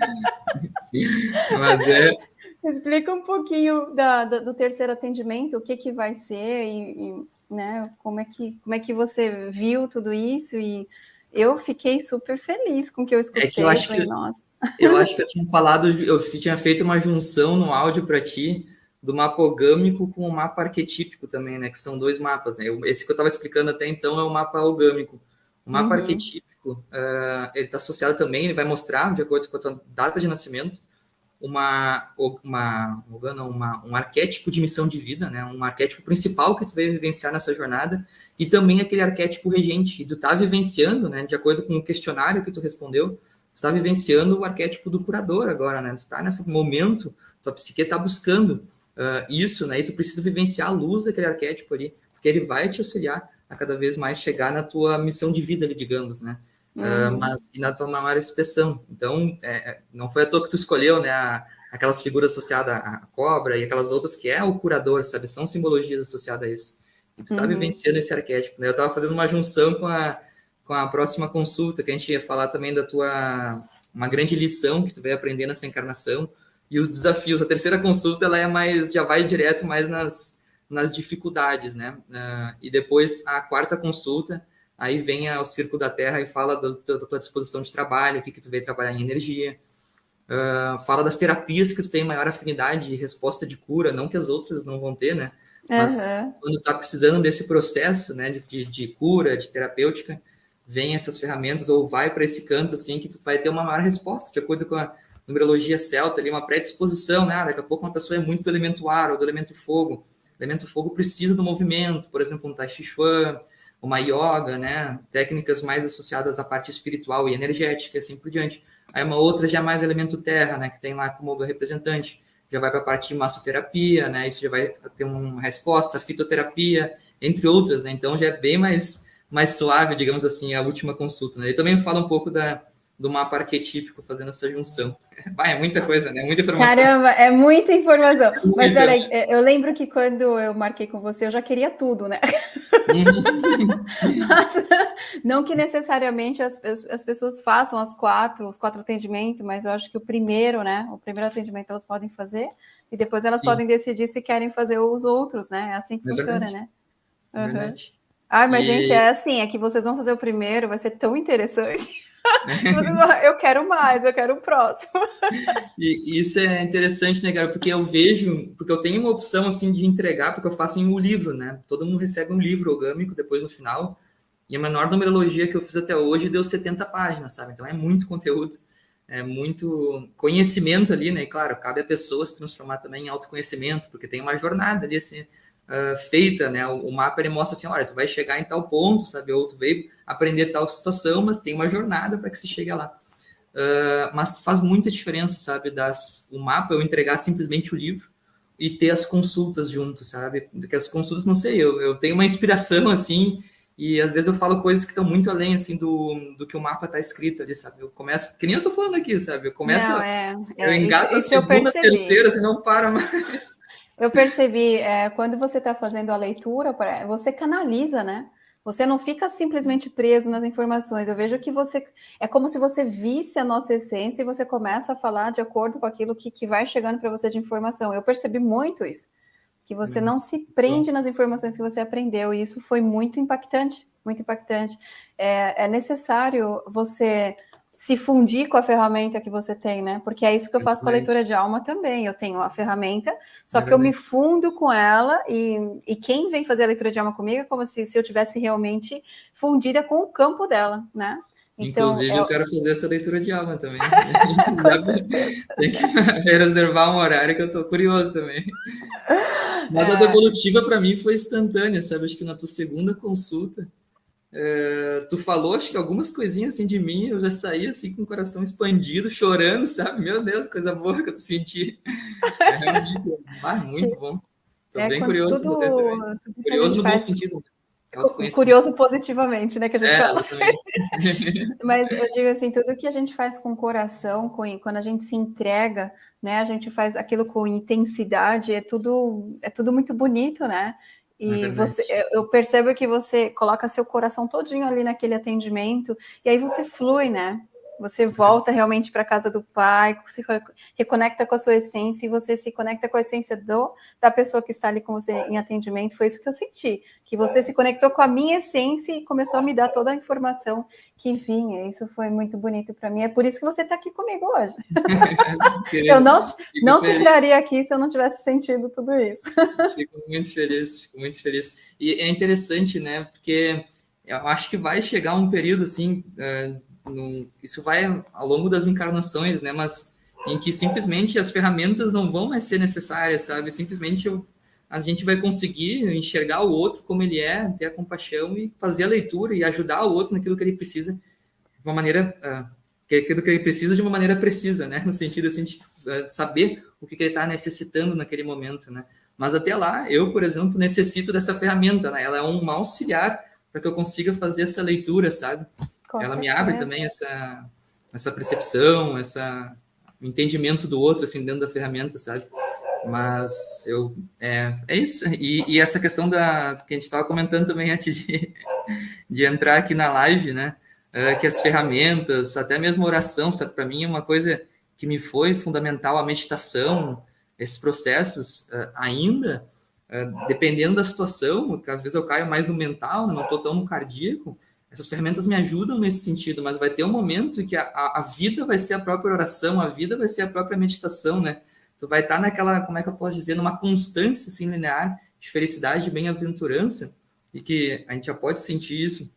Mas é. Explica um pouquinho da, da, do terceiro atendimento, o que, que vai ser e, e, né, como, é que, como é que você viu tudo isso e eu fiquei super feliz com o que eu escutei. É que eu acho falei, que, Nossa. eu acho que eu tinha falado, eu tinha feito uma junção no áudio para ti do mapa orgâmico com o mapa arquetípico também, né? Que são dois mapas, né? Esse que eu estava explicando até então é o mapa orgâmico. O mapa uhum. arquetípico, uh, ele está associado também, ele vai mostrar, de acordo com a tua data de nascimento, uma, uma, uma, um arquétipo de missão de vida, né? Um arquétipo principal que tu vai vivenciar nessa jornada e também aquele arquétipo regente. E tu tá vivenciando, né? De acordo com o questionário que tu respondeu, tu está vivenciando o arquétipo do curador agora, né? Tu está nesse momento, tua psique está buscando uh, isso, né? E tu precisa vivenciar a luz daquele arquétipo ali, porque ele vai te auxiliar a cada vez mais chegar na tua missão de vida ali, digamos, né? Uh, mas e na tua maior expressão. Então, é, é, não foi à toa que tu escolheu, né? A, aquelas figuras associadas à cobra e aquelas outras que é o curador, sabe? São simbologias associadas a isso. E tu tá uhum. vivenciando esse arquétipo, né? Eu tava fazendo uma junção com a, com a próxima consulta, que a gente ia falar também da tua... Uma grande lição que tu veio aprender nessa encarnação, e os desafios. A terceira consulta ela é mais já vai direto mais nas nas dificuldades, né? Uh, e depois a quarta consulta, aí vem ao Círculo da Terra e fala do, da tua disposição de trabalho, o que, que tu veio trabalhar em energia, uh, fala das terapias que tu tem maior afinidade e resposta de cura, não que as outras não vão ter, né? Mas uhum. quando tá precisando desse processo, né, de, de cura, de terapêutica, vem essas ferramentas ou vai para esse canto assim que tu vai ter uma maior resposta de acordo com a numerologia celta ali, uma predisposição, né? Ah, daqui a pouco uma pessoa é muito do elemento ar ou do elemento fogo. O elemento fogo precisa do movimento, por exemplo, um Tai Chi Chuan, uma yoga, né? Técnicas mais associadas à parte espiritual e energética, assim por diante. Aí uma outra já é mais elemento terra, né? Que tem lá como representante. Já vai para a parte de massoterapia, né? Isso já vai ter uma resposta, fitoterapia, entre outras, né? Então já é bem mais, mais suave, digamos assim, a última consulta, né? Ele também fala um pouco da, do mapa arquetípico fazendo essa junção. Vai, é muita coisa, né? Muita informação. Caramba, é muita informação. Muita. Mas peraí, é, eu lembro que quando eu marquei com você, eu já queria tudo, né? Mas, não que necessariamente as, as pessoas façam as quatro, os quatro atendimentos, mas eu acho que o primeiro, né? O primeiro atendimento elas podem fazer e depois elas Sim. podem decidir se querem fazer os outros, né? É assim que é funciona, verdade. né? Uhum. Verdade. Ai, mas e... gente, é assim, é que vocês vão fazer o primeiro, vai ser tão interessante. Eu quero mais, eu quero o próximo. E isso é interessante, né, cara? Porque eu vejo, porque eu tenho uma opção assim de entregar, porque eu faço em um livro, né? Todo mundo recebe um livro orgânico depois no final. E a menor numerologia que eu fiz até hoje deu 70 páginas, sabe? Então é muito conteúdo, é muito conhecimento ali, né? E claro, cabe a pessoa se transformar também em autoconhecimento, porque tem uma jornada ali assim uh, feita, né? O, o, mapa ele mostra assim, olha, tu vai chegar em tal ponto, sabe? Ou tu veio aprender tal situação, mas tem uma jornada para que se chegue lá. Uh, mas faz muita diferença, sabe? Das, o mapa eu entregar simplesmente o livro e ter as consultas junto, sabe? Porque as consultas, não sei, eu, eu tenho uma inspiração assim e às vezes eu falo coisas que estão muito além, assim, do, do que o mapa está escrito ali, sabe? Eu começo, que nem eu tô falando aqui, sabe? Eu começo, não, é, é, eu engato isso, a segunda, terceira, assim, não para mais. Eu percebi, é, quando você está fazendo a leitura, você canaliza, né? Você não fica simplesmente preso nas informações. Eu vejo que você é como se você visse a nossa essência e você começa a falar de acordo com aquilo que, que vai chegando para você de informação. Eu percebi muito isso, que você não se prende nas informações que você aprendeu e isso foi muito impactante, muito impactante. É, é necessário você se fundir com a ferramenta que você tem, né? Porque é isso que eu faço com a leitura de alma também. Eu tenho a ferramenta, só que eu me fundo com ela e, e quem vem fazer a leitura de alma comigo é como se, se eu tivesse realmente fundida com o campo dela, né? Então, Inclusive, é... eu quero fazer essa leitura de alma também. Tem que reservar um horário que eu estou curioso também. Mas é... a devolutiva, para mim, foi instantânea, sabe? Acho que na tua segunda consulta, é, tu falou, acho que algumas coisinhas assim de mim, eu já saí assim com o coração expandido, chorando, sabe? Meu Deus, coisa boa que eu senti. É ah, muito bom. Tô é, bem curioso tudo, você também. Curioso no bom sentido. Né? Curioso positivamente, né? Que a gente é, fala. Mas eu digo assim, tudo que a gente faz com o coração, com, quando a gente se entrega, né? A gente faz aquilo com intensidade, é tudo, é tudo muito bonito, né? E é você, eu percebo que você coloca seu coração todinho ali naquele atendimento, e aí você flui, né? Você volta realmente para a casa do pai, se reconecta com a sua essência e você se conecta com a essência do, da pessoa que está ali com você em atendimento. Foi isso que eu senti, que você se conectou com a minha essência e começou a me dar toda a informação que vinha. Isso foi muito bonito para mim. É por isso que você está aqui comigo hoje. eu não, não te traria aqui se eu não tivesse sentido tudo isso. Fico muito feliz, fico muito feliz. E é interessante, né? Porque eu acho que vai chegar um período assim. Uh, isso vai ao longo das encarnações, né? Mas em que simplesmente as ferramentas não vão mais ser necessárias, sabe? Simplesmente a gente vai conseguir enxergar o outro como ele é, ter a compaixão e fazer a leitura e ajudar o outro naquilo que ele precisa de uma maneira uh, aquilo que ele precisa de uma maneira precisa, né? No sentido assim de uh, saber o que, que ele está necessitando naquele momento, né? Mas até lá, eu, por exemplo, necessito dessa ferramenta, né? Ela é um auxiliar para que eu consiga fazer essa leitura, sabe? Com ela certeza. me abre também essa, essa percepção, essa entendimento do outro, assim, dentro da ferramenta, sabe? Mas eu, é, é isso. E, e essa questão da, que a gente estava comentando também antes de, de entrar aqui na live, né? É, que as ferramentas, até mesmo oração, sabe? Para mim é uma coisa que me foi fundamental, a meditação, esses processos uh, ainda, uh, dependendo da situação, que às vezes eu caio mais no mental, não estou tão no cardíaco, essas ferramentas me ajudam nesse sentido, mas vai ter um momento em que a, a, a, vida vai ser a própria oração, a vida vai ser a própria meditação, né? Tu vai estar naquela, como é que eu posso dizer, numa constância assim, linear de felicidade e bem-aventurança, e que a gente já pode sentir isso,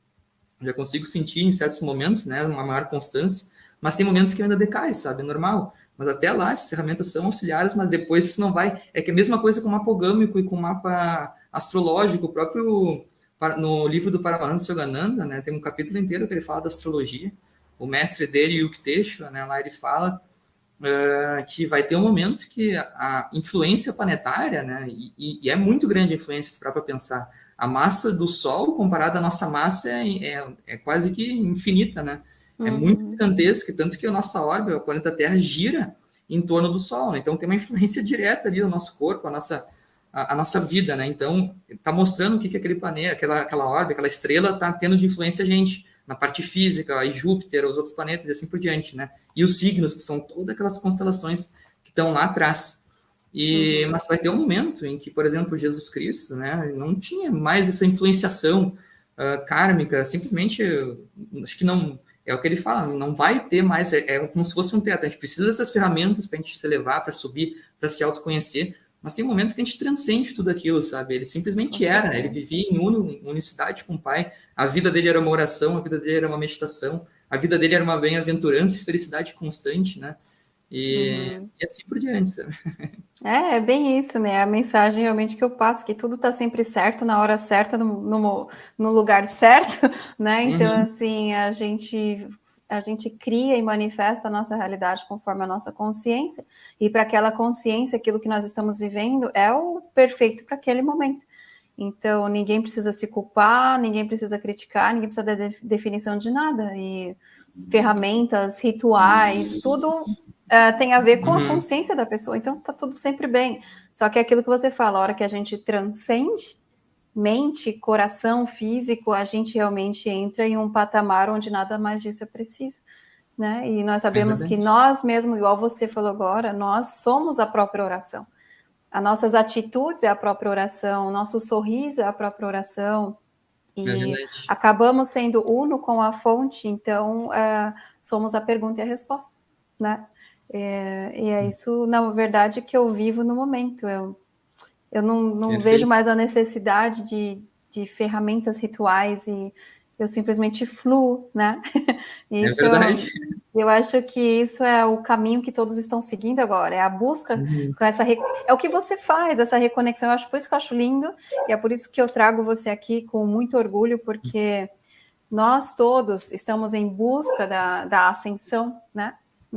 já consigo sentir em certos momentos, né, uma maior constância, mas tem momentos que ainda decai, sabe, é normal. Mas até lá, as ferramentas são auxiliares, mas depois isso não vai. É que é a mesma coisa com o mapa gâmico e com o mapa astrológico, o próprio no livro do Paramahansa Yogananda, né, tem um capítulo inteiro que ele fala da astrologia. O mestre dele, Yukteswara, né, lá ele fala uh, que vai ter um momento que a influência planetária, né, e, e é muito grande a influência, se para pensar, a massa do Sol comparada à nossa massa é, é, é quase que infinita, né? É uhum. muito gigantesca, tanto que a nossa órbita, o planeta Terra, gira em torno do Sol, né? Então tem uma influência direta ali no nosso corpo, a nossa a, a, nossa vida, né? Então, está mostrando o que, que aquele planeta, aquela, aquela órbita, aquela estrela está tendo de influência a gente, na parte física, e Júpiter, os outros planetas e assim por diante, né? E os signos, que são todas aquelas constelações que estão lá atrás. E, uhum. Mas vai ter um momento em que, por exemplo, Jesus Cristo, né, não tinha mais essa influenciação uh, kármica, simplesmente, acho que não, é o que ele fala, não vai ter mais, é, é como se fosse um teto, a gente precisa dessas ferramentas para a gente se elevar, para subir, para se autoconhecer, mas tem um momento que a gente transcende tudo aquilo, sabe? Ele simplesmente era, ele vivia em unicidade com o Pai, a vida dele era uma oração, a vida dele era uma meditação, a vida dele era uma bem-aventurança e felicidade constante, né? E, uhum. e, assim por diante, sabe? É, é bem isso, né? A mensagem realmente que eu passo, que tudo está sempre certo, na hora certa, no, no, no lugar certo, né? Então, uhum. assim, a gente a gente cria e manifesta a nossa realidade conforme a nossa consciência, e para aquela consciência, aquilo que nós estamos vivendo é o perfeito para aquele momento. Então, ninguém precisa se culpar, ninguém precisa criticar, ninguém precisa dar definição de nada. E ferramentas, rituais, tudo uh, tem a ver com a uhum. consciência da pessoa. Então, tá tudo sempre bem. Só que é aquilo que você fala, a hora que a gente transcende, mente, coração, físico, a gente realmente entra em um patamar onde nada mais disso é preciso. Né? E nós sabemos é que nós mesmos, igual você falou agora, nós somos a própria oração. As nossas atitudes é a própria oração, nosso sorriso é a própria oração. E é acabamos sendo uno com a fonte, então uh, somos a pergunta e a resposta, né? É, e é isso, na verdade, que eu vivo no momento. Eu eu não, não vejo mais a necessidade de, de ferramentas rituais e eu simplesmente fluo, né? Isso, é verdade. Eu, eu acho que isso é o caminho que todos estão seguindo agora, é a busca uhum. com essa é o que você faz, essa reconexão. Eu acho por isso que eu acho lindo e é por isso que eu trago você aqui com muito orgulho, porque nós todos estamos em busca da, da ascensão, né?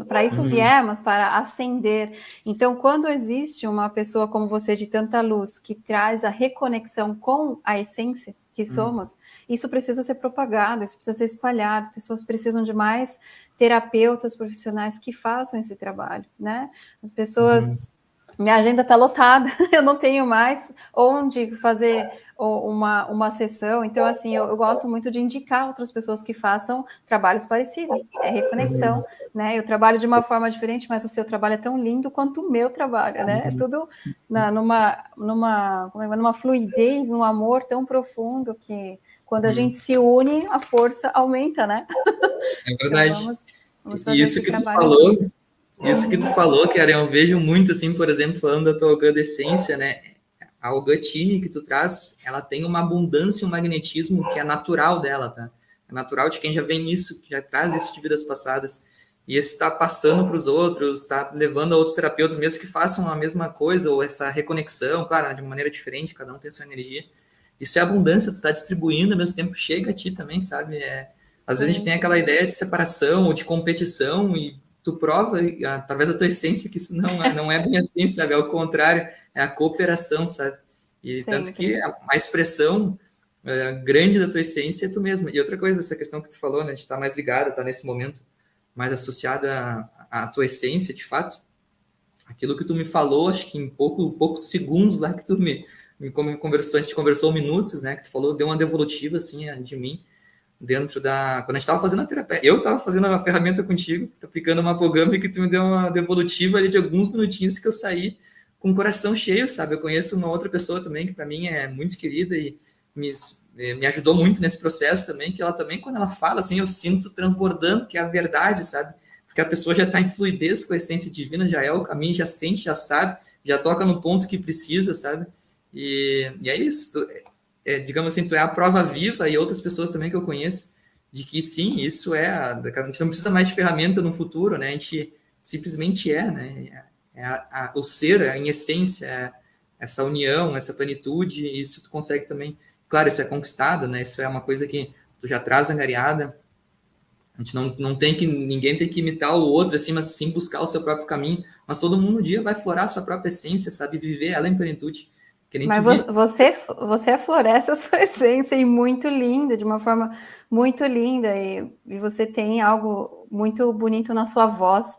Para isso uhum. viemos, para ascender. Então, quando existe uma pessoa como você de tanta luz que traz a reconexão com a essência que uhum. somos, isso precisa ser propagado, isso precisa ser espalhado. Pessoas precisam de mais terapeutas profissionais que façam esse trabalho, né? As pessoas uhum. Minha agenda está lotada, eu não tenho mais onde fazer uma, uma sessão. Então, assim, eu, eu, gosto muito de indicar outras pessoas que façam trabalhos parecidos. É reconexão, uhum. né? Eu trabalho de uma forma diferente, mas o seu trabalho é tão lindo quanto o meu trabalho, né? É tudo na, numa, numa, como é, numa fluidez, um amor tão profundo que quando a uhum. gente se une, a força aumenta, né? É verdade. Então, vamos, vamos e isso que tu falou, isso que tu falou, Karen, eu vejo muito, assim, por exemplo, falando da tua agradecência, né? a Algatine que tu traz, ela tem uma abundância, um magnetismo que é natural dela, tá? É natural de quem já vem nisso, que já traz isso de vidas passadas. E esse está passando para os outros, está levando a outros terapeutas, mesmo que façam a mesma coisa, ou essa reconexão, claro, de maneira diferente, cada um tem a sua energia. Isso é abundância, tu está distribuindo, ao mesmo tempo chega a ti também, sabe? É, às vezes a gente tem aquela ideia de separação ou de competição, e tu prova, através da tua essência, que isso não é, não é bem assim, sabe? É o contrário é a cooperação, sabe? E Sempre. tanto que a, expressão é, grande da tua essência é tu mesma. E outra coisa, essa questão que tu falou, né? De estar tá mais ligada, estar tá nesse momento mais associada à, à, tua essência, de fato. Aquilo que tu me falou, acho que em pouco, poucos segundos lá que tu me, me conversou, a gente conversou minutos, né? Que tu falou, deu uma devolutiva, assim, de mim dentro da. Quando a gente estava fazendo a terapia, eu estava fazendo a ferramenta contigo, aplicando uma programa que tu me deu uma devolutiva ali de alguns minutinhos que eu saí com o coração cheio, sabe? Eu conheço uma outra pessoa também que para mim é muito querida e me, eh, me ajudou muito nesse processo também, que ela também, quando ela fala, assim, eu sinto transbordando, que é a verdade, sabe? Porque a pessoa já está em fluidez com a essência divina, já é o caminho, já sente, já sabe, já toca no ponto que precisa, sabe? E, e é isso. É, digamos assim, tu é a prova viva e outras pessoas também que eu conheço de que sim, isso é. A, gente não precisa mais de ferramenta no futuro, né? A gente simplesmente é, né? É a, a, o ser, é em essência, é essa união, essa plenitude, isso tu consegue também. Claro, isso é conquistado, né? Isso é uma coisa que tu já traz angariada. A gente não, não tem que. Ninguém tem que imitar o outro, assim, mas sim buscar o seu próprio caminho. Mas todo mundo um dia vai florar a sua própria essência, sabe? Viver ela em plenitude. Mas você, você floresce a sua essência e muito linda, de uma forma muito linda, e, e você tem algo muito bonito na sua voz,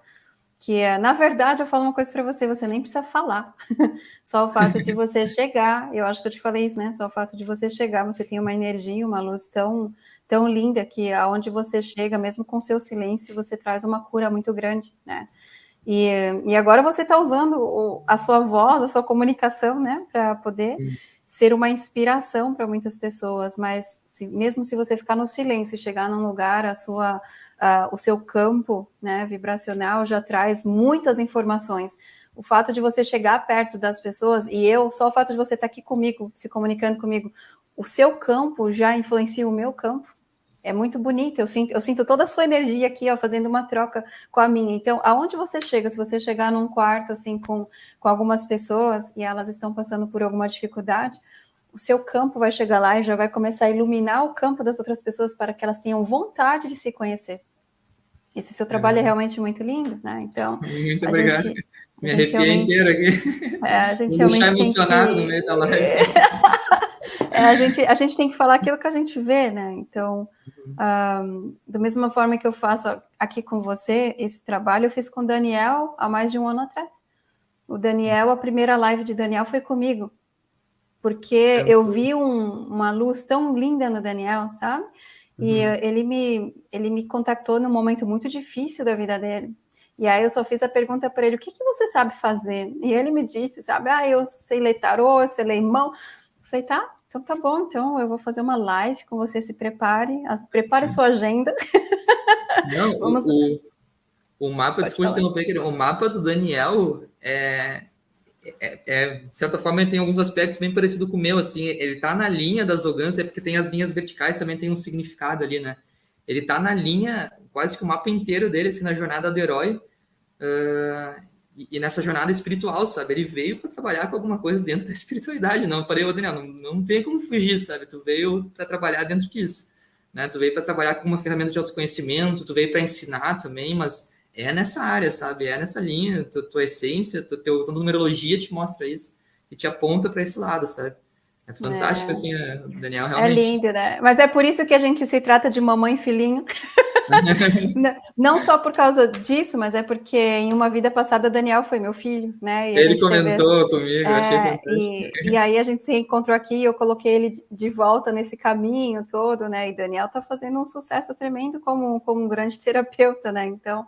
que é, na verdade, eu falo uma coisa para você, você nem precisa falar. Só o fato de você chegar, eu acho que eu te falei isso, né? Só o fato de você chegar, você tem uma energia, uma luz tão, tão linda que aonde você chega, mesmo com seu silêncio, você traz uma cura muito grande, né? E, e agora você está usando o, a sua voz, a sua comunicação, né, para poder Sim. ser uma inspiração para muitas pessoas. Mas se, mesmo se você ficar no silêncio e chegar num lugar, a sua, o seu campo, né, vibracional já traz muitas informações. O fato de você chegar perto das pessoas e eu, só o fato de você estar tá aqui comigo, se comunicando comigo, o seu campo já influencia o meu campo é muito bonito, eu sinto, eu sinto toda a sua energia aqui, ó, fazendo uma troca com a minha. Então, aonde você chega, se você chegar num quarto, assim, com, com algumas pessoas e elas estão passando por alguma dificuldade, o seu campo vai chegar lá e já vai começar a iluminar o campo das outras pessoas para que elas tenham vontade de se conhecer. Esse seu trabalho é, é realmente muito lindo, né? Então. Muito obrigado. Gente, Me arrepiei inteiro aqui. É, a gente Vou realmente. emocionado que... no meio da live. É, a, gente, a gente tem que falar aquilo que a gente vê, né? Então, um, da mesma forma que eu faço aqui com você, esse trabalho eu fiz com o Daniel há mais de um ano atrás. O Daniel, a primeira live de Daniel foi comigo, porque é eu vi um, uma luz tão linda no Daniel, sabe? E uhum. ele, me, ele me contactou num momento muito difícil da vida dele. E aí eu só fiz a pergunta para ele, o que, que você sabe fazer? E ele me disse, sabe, ah, eu sei ler tarô, eu sei ler mão. Eu falei, tá, então tá bom, então eu vou fazer uma live com você, se prepare, prepare sua agenda. Não, Vamos... o, o, mapa, Pode desculpa interromper, o mapa do Daniel é, é, é, de certa forma ele tem alguns aspectos bem parecidos com o meu, assim, ele tá na linha das Ogans, é porque tem as linhas verticais, também tem um significado ali, né? Ele tá na linha, quase que o mapa inteiro dele, assim, na jornada do herói, uh, e, nessa jornada espiritual, sabe? Ele veio para trabalhar com alguma coisa dentro da espiritualidade. Não, eu falei, ô Daniel, não, não tem como fugir, sabe? Tu veio para trabalhar dentro disso, né? Tu veio para trabalhar com uma ferramenta de autoconhecimento, tu veio para ensinar também, mas é nessa área, sabe? É nessa linha, tua, essência, tua, tua numerologia te mostra isso e te aponta para esse lado, sabe? É fantástico, é. assim, Daniel, é realmente. É lindo, né? Mas é por isso que a gente se trata de mamãe e filhinho. não só por causa disso, mas é porque em uma vida passada Daniel foi meu filho, né? ele comentou essa... comigo, é, achei fantástico. E, e, aí a gente se encontrou aqui, eu coloquei ele de volta nesse caminho todo, né? E Daniel está fazendo um sucesso tremendo como, como um grande terapeuta, né? Então,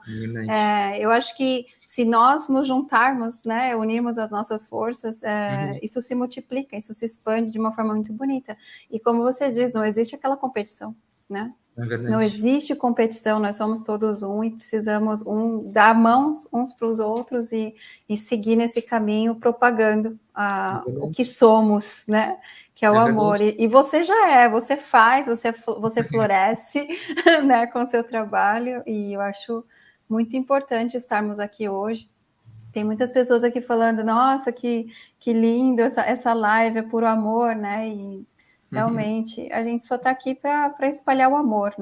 é, eu acho que se nós nos juntarmos, né, unirmos as nossas forças, é, uhum. isso se multiplica, isso se expande de uma forma muito bonita. E como você diz, não existe aquela competição, né? É não existe competição, nós somos todos um e precisamos um dar mãos uns para os outros e, e seguir nesse caminho propagando a, é o que somos, né? Que é o é amor. E, e, você já é, você faz, você, você floresce né, com o seu trabalho, e eu acho muito importante estarmos aqui hoje. Tem muitas pessoas aqui falando, nossa, que, que lindo, essa, essa live é puro amor, né? E Uhum. Realmente, uhum. a gente só está aqui para espalhar o amor,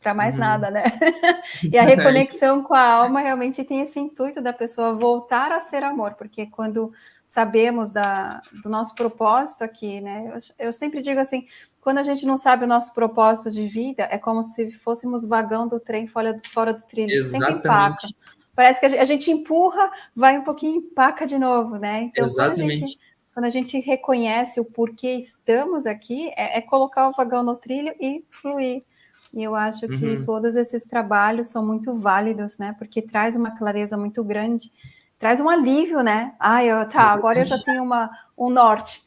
para mais uhum. nada, né? e a reconexão com a alma realmente tem esse intuito da pessoa voltar a ser amor, porque quando sabemos da, do nosso propósito aqui, né? Eu, eu sempre digo assim, quando a gente não sabe o nosso propósito de vida, é como se fôssemos vagão do trem fora do, fora do trilho, Exatamente. sempre empaca. Parece que a gente empurra, vai um pouquinho empaca de novo, né? Então, Exatamente quando a gente reconhece o porquê estamos aqui, é, é colocar o vagão no trilho e fluir. E eu acho que uhum. todos esses trabalhos são muito válidos, né? Porque traz uma clareza muito grande traz um alívio, né? Ah, eu, tá, agora eu já tenho uma, um norte.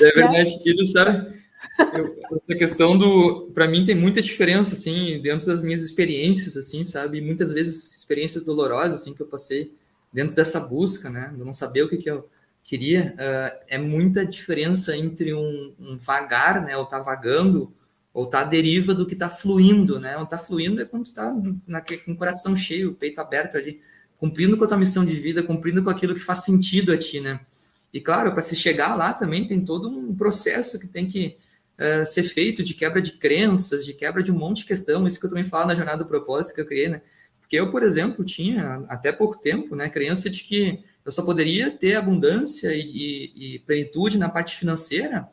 É verdade. E tu sabe, eu, essa questão do, para mim tem muita diferença assim dentro das minhas experiências assim, sabe? Muitas vezes experiências dolorosas assim que eu passei dentro dessa busca, né? De não saber o que, que eu queria, uh, é muita diferença entre um, um vagar, né? Ou tá vagando, ou tá à deriva do que tá fluindo, né? Ou tá fluindo é quando tá na, com o coração cheio, peito aberto ali, cumprindo com a tua missão de vida, cumprindo com aquilo que faz sentido a ti, né? E claro, para se chegar lá também tem todo um processo que tem que uh, ser feito de quebra de crenças, de quebra de um monte de questão, isso que eu também falo na jornada do propósito que eu criei, né? Porque eu, por exemplo, tinha até pouco tempo, né, crença de que eu só poderia ter abundância e, e, e plenitude na parte financeira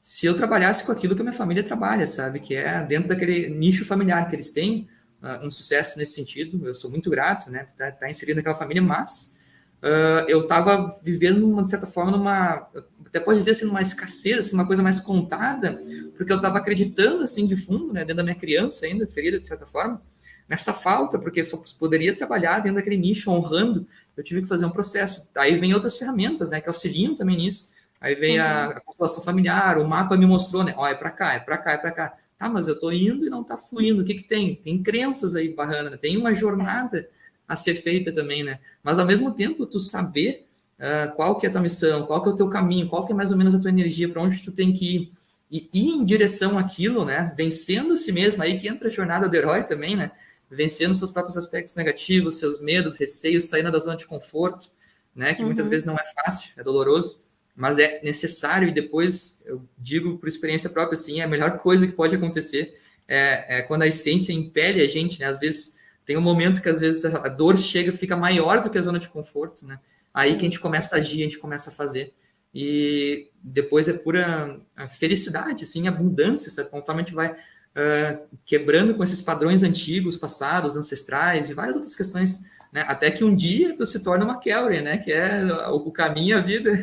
se eu trabalhasse com aquilo que a minha família trabalha, sabe? Que é dentro daquele nicho familiar que eles têm, uh, um sucesso nesse sentido. Eu sou muito grato, né? Tá, tá inserido naquela família, mas uh, eu estava vivendo, de certa forma, numa até pode dizer assim, uma escassez, assim, uma coisa mais contada, porque eu estava acreditando assim de fundo, né, dentro da minha criança ainda, ferida de certa forma, nessa falta, porque só poderia trabalhar dentro daquele nicho, honrando, eu tive que fazer um processo. Aí vem outras ferramentas, né, que auxiliam também nisso. Aí vem uhum. a, a constelação familiar, o mapa me mostrou, né, ó, é para cá, é para cá, é para cá. Tá, mas eu estou indo e não está fluindo. O que que tem? Tem crenças aí barrando, né? tem uma jornada a ser feita também, né? Mas ao mesmo tempo, tu saber uh, qual que é a tua missão, qual que é o teu caminho, qual que é mais ou menos a tua energia, para onde tu tem que ir, e ir em direção àquilo, né? Vencendo a si mesmo, aí que entra a jornada do herói também, né? Vencendo seus próprios aspectos negativos, seus medos, receios, saindo da zona de conforto, né? Que uhum. muitas vezes não é fácil, é doloroso, mas é necessário, e depois eu digo por experiência própria, assim, é a melhor coisa que pode acontecer é, é quando a essência impele a gente, né? Às vezes tem um momento que às vezes a dor chega fica maior do que a zona de conforto, né? Aí que a gente começa a agir, a gente começa a fazer. E depois é pura felicidade, assim, abundância, sabe? Conforme a gente vai uh, quebrando com esses padrões antigos, passados, ancestrais e várias outras questões, né? Até que um dia tu se torna uma Kelly, né? Que é o caminho, a vida.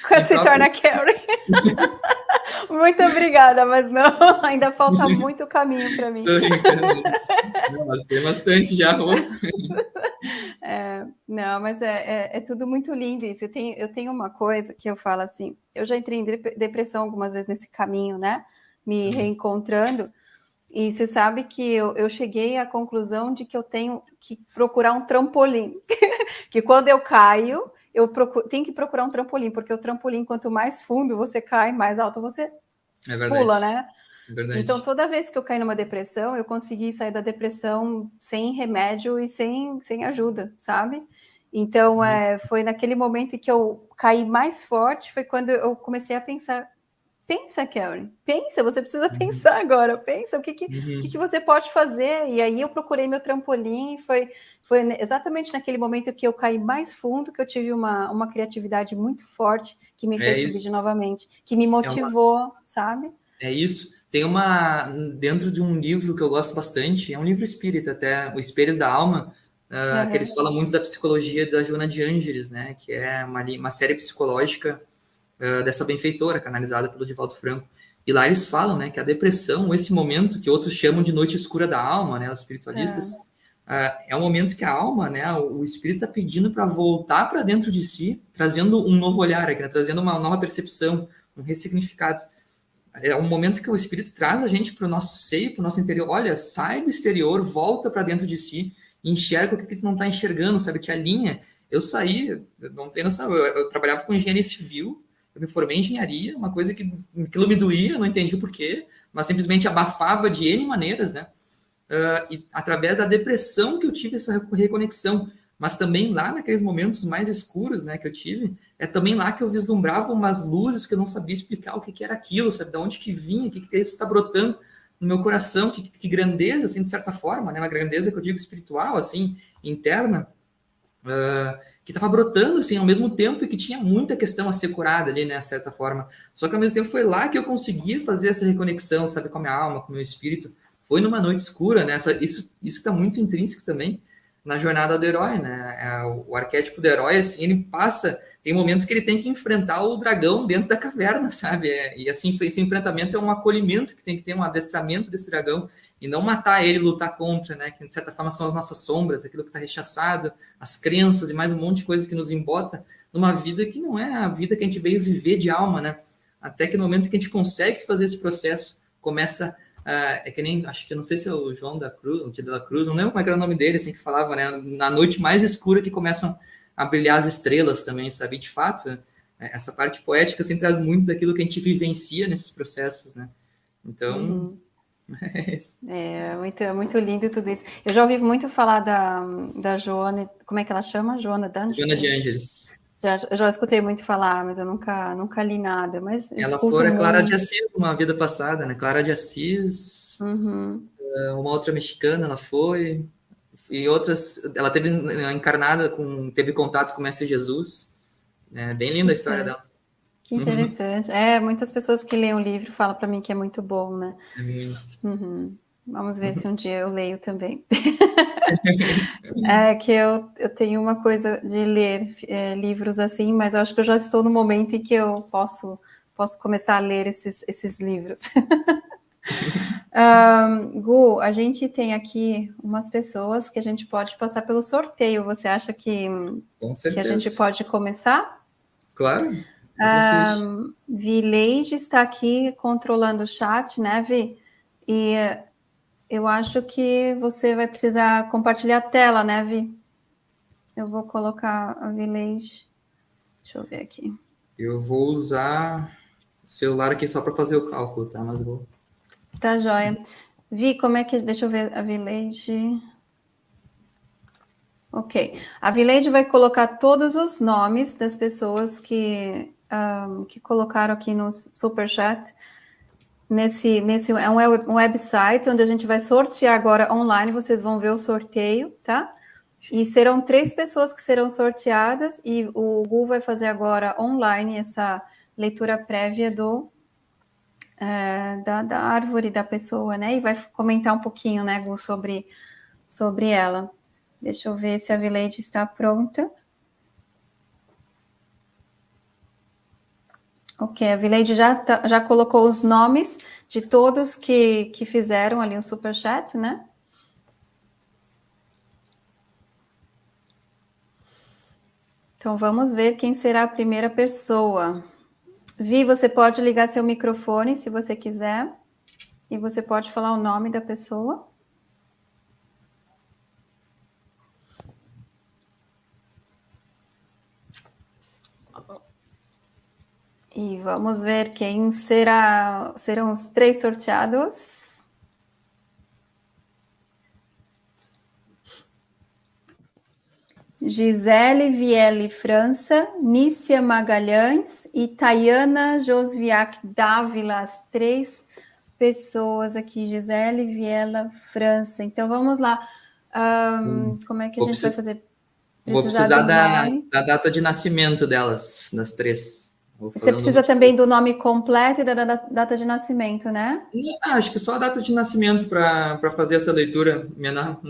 se torna Kelly. Muito obrigada, mas não, ainda falta muito caminho para mim. Não, mas tem bastante já. É, não, mas é, é, é, tudo muito lindo isso. Eu tenho, eu tenho uma coisa que eu falo assim, eu já entrei em depressão algumas vezes nesse caminho, né? Me uhum. reencontrando. E você sabe que eu, eu cheguei à conclusão de que eu tenho que procurar um trampolim. que quando eu caio, eu procuro, tenho que procurar um trampolim, porque o trampolim, quanto mais fundo você cai, mais alto você é pula, né? É então, toda vez que eu caí numa depressão, eu consegui sair da depressão sem remédio e sem, sem ajuda, sabe? Então, é, foi naquele momento em que eu caí mais forte, foi quando eu comecei a pensar, pensa, Karen, pensa, você precisa uhum. pensar agora, pensa o que, que, uhum. que, que, você pode fazer. E aí eu procurei meu trampolim, foi, foi exatamente naquele momento que eu caí mais fundo, que eu tive uma, uma criatividade muito forte, que me é fez é subir novamente, que me motivou, é uma... sabe? É isso. Tem uma, dentro de um livro que eu gosto bastante, é um livro espírita até, O Espelhos da Alma, uh, uhum. que eles falam muito da psicologia da Joana de Ângeles, né, que é uma, uma série psicológica uh, dessa benfeitora, canalizada pelo Divaldo Franco. E lá eles falam, né, que a depressão, esse momento que outros chamam de noite escura da alma, né, os espiritualistas, é, uh, é um momento que a alma, né, o, o espírito está pedindo para voltar para dentro de si, trazendo um novo olhar, aqui, né, trazendo uma nova percepção, um ressignificado é um momento que o Espírito traz a gente para o nosso seio, para o nosso interior. Olha, sai do exterior, volta para dentro de si, enxerga o que, que tu não está enxergando, sabe? Te alinha. Eu saí, não tenho noção, eu, eu, trabalhava com engenharia civil, eu me formei em engenharia, uma coisa que aquilo me doía, não entendi o porquê, mas simplesmente abafava de N maneiras, né? Uh, e através da depressão que eu tive essa reconexão mas também lá naqueles momentos mais escuros, né, que eu tive, é também lá que eu vislumbrava umas luzes que eu não sabia explicar o que, que era aquilo, sabe, de onde que vinha, o que que está brotando no meu coração, que, que, grandeza, assim, de certa forma, né, uma grandeza que eu digo espiritual, assim, interna, uh, que estava brotando, assim, ao mesmo tempo e que tinha muita questão a ser curada ali, né, de certa forma. Só que ao mesmo tempo foi lá que eu conseguia fazer essa reconexão, sabe, com a minha alma, com o meu espírito. Foi numa noite escura, né, isso isso está muito intrínseco também, na jornada do herói, né? É, o arquétipo do herói, assim, ele passa, tem momentos que ele tem que enfrentar o dragão dentro da caverna, sabe? É, e assim, esse enfrentamento é um acolhimento que tem que ter, um adestramento desse dragão, e não matar ele, lutar contra, né? Que de certa forma são as nossas sombras, aquilo que está rechaçado, as crenças e mais um monte de coisa que nos embota numa vida que não é a vida que a gente veio viver de alma, né? Até que no momento que a gente consegue fazer esse processo, começa Uh, é que nem, acho que não sei se é o João da Cruz, o Tio da Cruz, não lembro como é era o nome dele, assim, que falava, né? Na noite mais escura que começam a brilhar as estrelas também, sabe? De fato, é, essa parte poética, assim, traz muito daquilo que a gente vivencia nesses processos, né? Então, uhum. É isso. É, muito, é muito lindo tudo isso. Eu já ouvi muito falar da, da Joana, como é que ela chama? Joana D'Angelis? Joana de Ângeles. Já, já escutei muito falar, mas eu nunca, nunca li nada. Mas ela foi a Clara de Assis uma vida passada, né? Clara de Assis, uhum. Eh, uma outra mexicana, ela foi e outras. Ela teve encarnada com, teve contato com o Mestre Jesus. É bem linda a história dela. Que interessante. Uhum. É, muitas pessoas que leem o livro falam para mim que é muito bom, né? Uhum. Vamos ver se um dia eu leio também. é que eu, eu tenho uma coisa de ler é, livros assim, mas eu acho que eu já estou no momento em que eu posso, posso começar a ler esses, esses livros. um, Gu, a gente tem aqui umas pessoas que a gente pode passar pelo sorteio. Você acha que, que a gente pode começar? Claro. Um, Vileide está aqui controlando o chat, né, Vi? E eu acho que você vai precisar compartilhar a tela, né, Vi? Eu vou colocar a Village. Deixa eu ver aqui. Eu vou usar o celular aqui só para fazer o cálculo, tá? Mas vou. Tá joia. Vi, como é que. Deixa eu ver a Village. Ok. A Village vai colocar todos os nomes das pessoas que, um, que colocaram aqui no Superchat nesse, nesse é um, um website onde a gente vai sortear agora online, vocês vão ver o sorteio, tá? E serão três pessoas que serão sorteadas e o Google vai fazer agora online essa leitura prévia do é, da, da, árvore da pessoa, né? E vai comentar um pouquinho, né, Gu, sobre, sobre ela. Deixa eu ver se a Vileide está pronta. Ok, a Vileide já, tá, já colocou os nomes de todos que, que fizeram ali um superchat, né? Então vamos ver quem será a primeira pessoa. Vi, você pode ligar seu microfone se você quiser. E você pode falar o nome da pessoa. E vamos ver quem será, serão os três sorteados. Gisele Viele França, Nícia Magalhães e Tayana Josviac Dávila, as três pessoas aqui, Gisele Viela França. Então vamos lá. Um, como é que a gente vai fazer? Precisar Vou precisar da, da data de nascimento delas, das três. Você precisa também do nome completo e da data de nascimento, né? Ah, acho que só a data de nascimento para fazer essa leitura, Menar.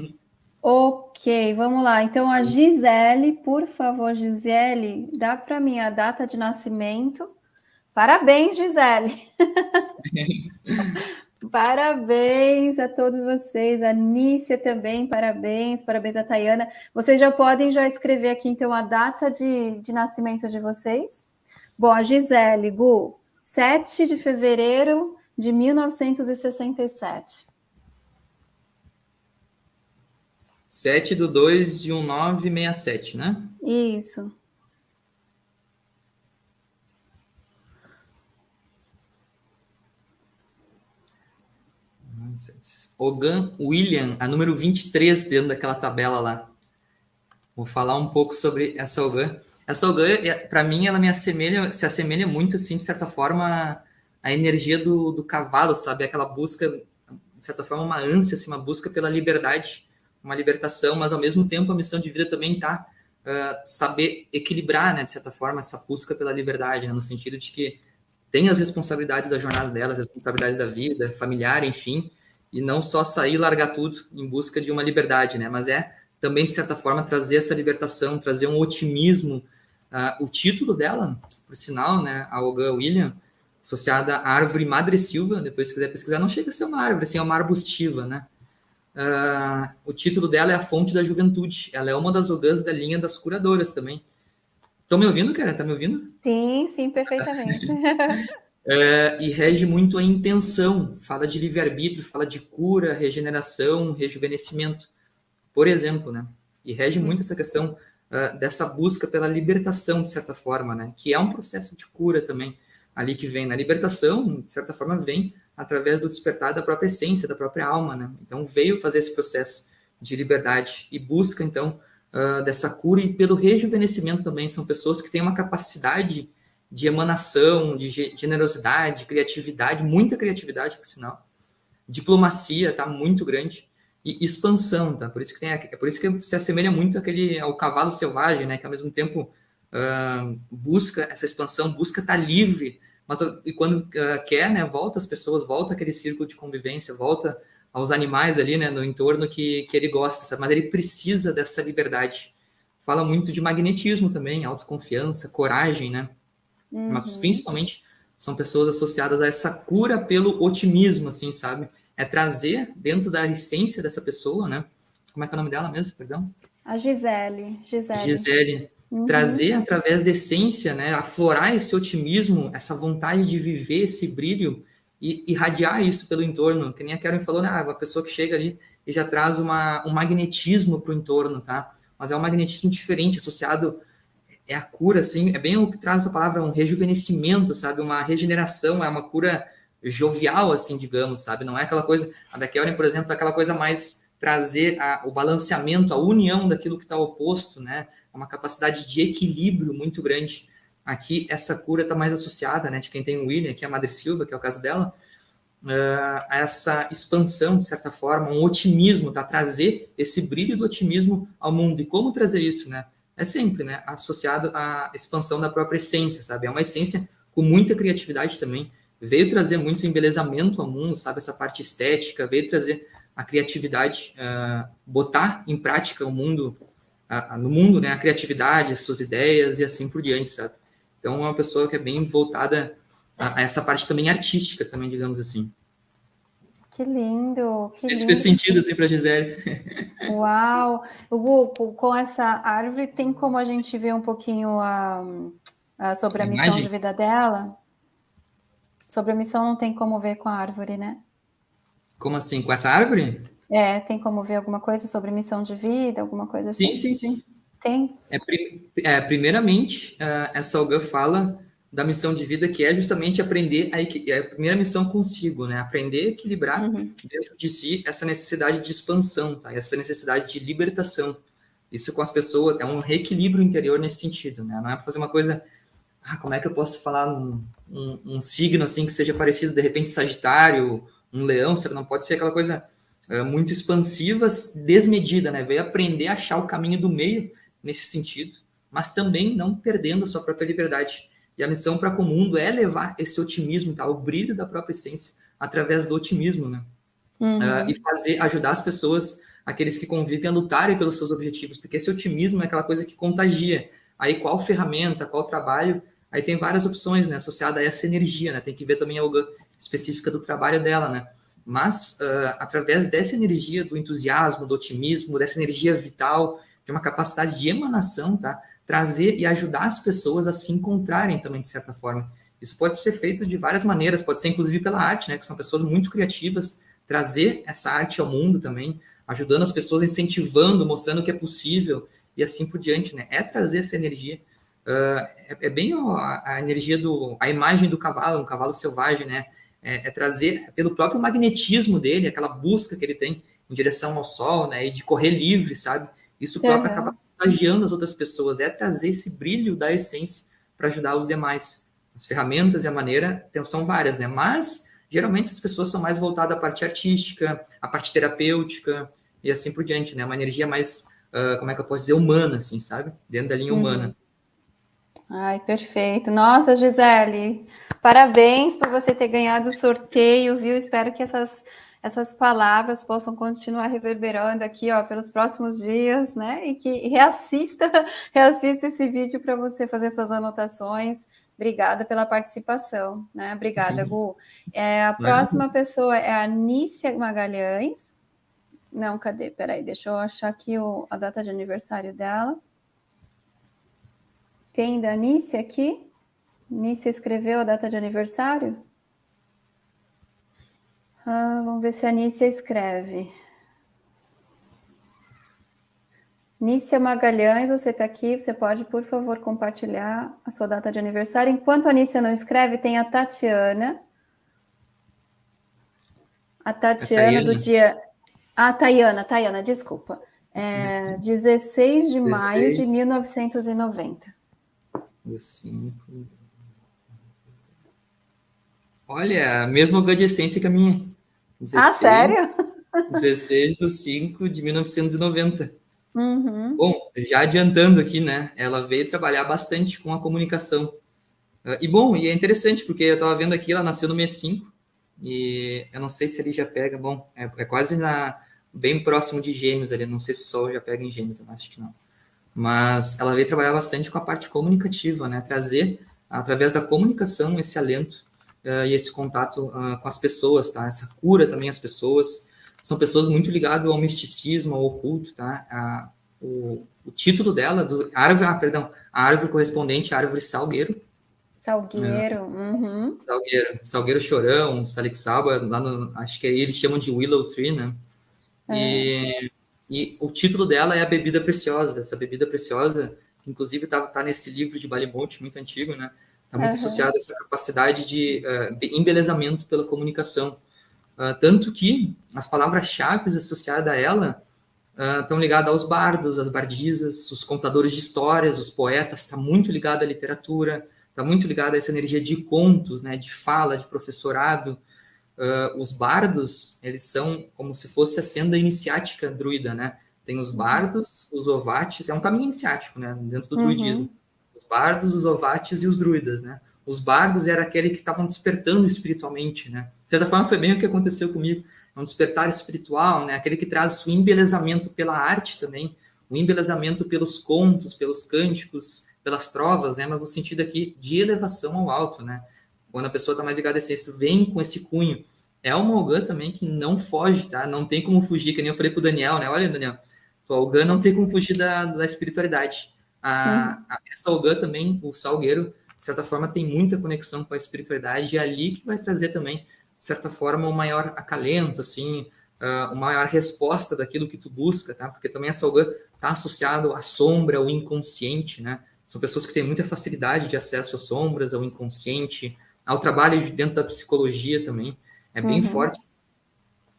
Ok, vamos lá. Então, a Gisele, por favor, Gisele, dá para mim a data de nascimento. Parabéns, Gisele! parabéns a todos vocês, a Nícia também, parabéns, parabéns a Tayana. Vocês já podem já escrever aqui, então, a data de, de nascimento de vocês. Bom, a Gisele, Gu, 7 de fevereiro de 1967. 7 do 2 de 1967, né? Isso. Ogan William, a número 23 dentro daquela tabela lá. Vou falar um pouco sobre essa Ogan. Essa Olgan, para mim, ela me assemelha, se assemelha muito, assim, de certa forma, à energia do, do cavalo, sabe? Aquela busca, de certa forma, uma ânsia, assim, uma busca pela liberdade, uma libertação, mas ao mesmo tempo a missão de vida também tá uh, saber equilibrar, né, de certa forma, essa busca pela liberdade, né, no sentido de que tem as responsabilidades da jornada dela, as responsabilidades da vida, familiar, enfim, e não só sair e largar tudo em busca de uma liberdade, né, mas é também, de certa forma, trazer essa libertação, trazer um otimismo. Uh, o título dela, por sinal, né, a Olga William, associada à árvore Madre Silva, depois se quiser pesquisar, não chega a ser uma árvore, assim, é uma arbustiva, né? Uh, o título dela é A Fonte da Juventude. Ela é uma das ogãs da linha das curadoras também. Estão me ouvindo, cara? Tá me ouvindo? Sim, sim, perfeitamente. é, e rege muito a intenção. Fala de livre-arbítrio, fala de cura, regeneração, rejuvenescimento, por exemplo, né? E rege muito essa questão uh, dessa busca pela libertação, de certa forma, né? Que é um processo de cura também. Ali que vem na libertação, de certa forma, vem através do despertar da própria essência, da própria alma, né? Então veio fazer esse processo de liberdade e busca então uh, dessa cura e pelo rejuvenescimento também são pessoas que têm uma capacidade de emanação, de generosidade, criatividade, muita criatividade por sinal, diplomacia tá muito grande e expansão, tá? Por isso que tem, é por isso que se assemelha muito àquele ao cavalo selvagem, né? Que ao mesmo tempo uh, busca essa expansão, busca estar tá livre mas e quando uh, quer, né, volta as pessoas, volta aquele círculo de convivência, volta aos animais ali, né, no entorno que, que ele gosta, sabe? mas ele precisa dessa liberdade. Fala muito de magnetismo também, autoconfiança, coragem, né? Uhum. Mas principalmente são pessoas associadas a essa cura pelo otimismo, assim, sabe? É trazer dentro da essência dessa pessoa, né? Como é que é o nome dela mesmo, perdão? A Gisele. Gisele. Gisele Uhum. Trazer através da essência, né, aflorar esse otimismo, essa vontade de viver esse brilho e irradiar isso pelo entorno. Que nem a Karen falou, né, ah, uma pessoa que chega ali e já traz uma, um magnetismo para o entorno, tá? Mas é um magnetismo diferente, associado é a cura, assim, é bem o que traz essa palavra, um rejuvenescimento, sabe? Uma regeneração, é uma cura jovial, assim, digamos, sabe? Não é aquela coisa, a da Karen, por exemplo, é aquela coisa mais trazer a, o balanceamento, a união daquilo que está oposto, né? uma capacidade de equilíbrio muito grande. Aqui, essa cura está mais associada, né, de quem tem o William, que é a Madre Silva, que é o caso dela, uh, a essa expansão, de certa forma, um otimismo, tá? Trazer esse brilho do otimismo ao mundo. E como trazer isso, né? É sempre, né, associado à expansão da própria essência, sabe? É uma essência com muita criatividade também. Veio trazer muito embelezamento ao mundo, sabe? Essa parte estética, veio trazer a criatividade, uh, botar em prática o mundo a, no mundo, né, a criatividade, suas ideias e assim por diante, sabe? Então, é uma pessoa que é bem voltada a, a essa parte também artística, também, digamos assim. Que lindo! Que Isso fez sentido assim para a Gisele. Uau! Hugo, com essa árvore, tem como a gente ver um pouquinho a, a sobre a, a missão de vida dela? Sobre a missão não tem como ver com a árvore, né? Como assim? Com essa árvore? É, tem como ver alguma coisa sobre missão de vida, alguma coisa sim, assim? Sim, sim, sim. Tem? É, é primeiramente, uh, essa Olga fala da missão de vida, que é justamente aprender a, é a primeira missão consigo, né? Aprender a equilibrar uhum. dentro de si essa necessidade de expansão, tá? Essa necessidade de libertação. Isso com as pessoas é um reequilíbrio interior nesse sentido, né? Não é para fazer uma coisa, ah, como é que eu posso falar um, um, um signo assim que seja parecido de repente Sagitário, um Leão, sabe? Não pode ser aquela coisa é, muito expansivas, desmedida, né? Veio aprender a achar o caminho do meio nesse sentido, mas também não perdendo a sua própria liberdade. E a missão para com o mundo é levar esse otimismo, tá? o brilho da própria essência, através do otimismo, né? Uhum. Uh, e fazer, ajudar as pessoas, aqueles que convivem, a lutarem pelos seus objetivos, porque esse otimismo é aquela coisa que contagia. Aí qual ferramenta, qual trabalho, aí tem várias opções, né, associada a essa energia, né? Tem que ver também algo específica do trabalho dela, né? mas uh, através dessa energia do entusiasmo, do otimismo, dessa energia vital, de uma capacidade de emanação, tá? Trazer e ajudar as pessoas a se encontrarem também, de certa forma. Isso pode ser feito de várias maneiras, pode ser inclusive pela arte, né? Que são pessoas muito criativas, trazer essa arte ao mundo também, ajudando as pessoas, incentivando, mostrando que é possível e assim por diante, né? É trazer essa energia. Uh, é, é, bem a, a, energia do, a imagem do cavalo, um cavalo selvagem, né? é, é, trazer, pelo próprio magnetismo dele, aquela busca que ele tem em direção ao sol, né, e de correr livre, sabe? Isso próprio uhum. acaba contagiando as outras pessoas, é trazer esse brilho da essência para ajudar os demais. As ferramentas e a maneira são várias, né? Mas geralmente as pessoas são mais voltadas à parte artística, à parte terapêutica e assim por diante, né? Uma energia mais, uh, como é que eu posso dizer, humana, assim, sabe? Dentro da linha uhum. humana. Ai, perfeito. Nossa, Gisele, parabéns por você ter ganhado o sorteio, viu? Espero que essas, essas palavras possam continuar reverberando aqui, ó, pelos próximos dias, né? E que reassista, reassista esse vídeo para você fazer suas anotações. Obrigada pela participação, né? Obrigada, Gu. É, a próxima pessoa é a Nícia Magalhães. Não, cadê? Peraí, deixa eu achar aqui o, a data de aniversário dela. Tem da Nícia aqui? Nícia escreveu a data de aniversário? Ah, vamos ver se a Nícia escreve. Nícia Magalhães, você está aqui, você pode, por favor, compartilhar a sua data de aniversário. Enquanto a Nícia não escreve, tem a Tatiana. A Tatiana a do dia... Ah, Tayana, Tayana, desculpa. É, 16 de 16. maio de 1990. 5. Olha, a mesma adjacência que a minha. 16, ah, sério? 16 de 5 de 1990. Uhum. Bom, já adiantando aqui, né? Ela veio trabalhar bastante com a comunicação. Uh, e bom, e é interessante, porque eu estava vendo aqui, ela nasceu no mês 5, e eu não sei se ele já pega, bom, é, é, quase na, bem próximo de gêmeos ali, não sei se o Sol já pega em gêmeos, eu acho que não. Mas ela veio trabalhar bastante com a parte comunicativa, né? Trazer, através da comunicação, esse alento uh, e esse contato uh, com as pessoas, tá? Essa cura também às pessoas. São pessoas muito ligadas ao misticismo, ao oculto, tá? A, o, o, título dela, do árvore, ah, perdão, a árvore correspondente à árvore salgueiro. Salgueiro, uhum. Salgueiro, Salgueiro Chorão, Salixaba, lá no, acho que eles chamam de Willow Tree, né? É. E, e o título dela é a bebida preciosa. Essa bebida preciosa, inclusive está tá nesse livro de Balimonte, muito antigo, né? Está muito uhum. associado a essa capacidade de uh, embelezamento pela comunicação. Uh, tanto que as palavras-chave associadas a ela uh, estão ligadas aos bardos, às bardisas, os contadores de histórias, os poetas, está muito ligado à literatura, está muito ligado a essa energia de contos, né, de fala, de professorado. Uh, os bardos, eles são como se fosse a senda iniciática druida, né? Tem os bardos, os ovates, é um caminho iniciático, né, dentro do uhum. druidismo os bardos, os ovates e os druidas, né? Os bardos era aquele que estavam despertando espiritualmente, né? De certa forma foi bem o que aconteceu comigo, é um despertar espiritual, né? Aquele que traz o embelezamento pela arte também, o embelezamento pelos contos, pelos cânticos, pelas trovas, né? Mas no sentido aqui de elevação ao alto, né? Quando a pessoa está mais ligada a isso, vem com esse cunho. É uma Olgan também que não foge, tá? Não tem como fugir, que nem eu falei pro Daniel, né? Olha, Daniel, o Olgan não tem como fugir da, da espiritualidade a, a, essa Ogã também, o Salgueiro, de certa forma, tem muita conexão com a espiritualidade, e é ali que vai trazer também, de certa forma, um maior acalento, assim, uh, uma maior resposta daquilo que tu busca, tá? Porque também essa Ogã está associado à sombra, ao inconsciente, né? São pessoas que têm muita facilidade de acesso às sombras, ao inconsciente, ao trabalho dentro da psicologia também, é bem uhum. forte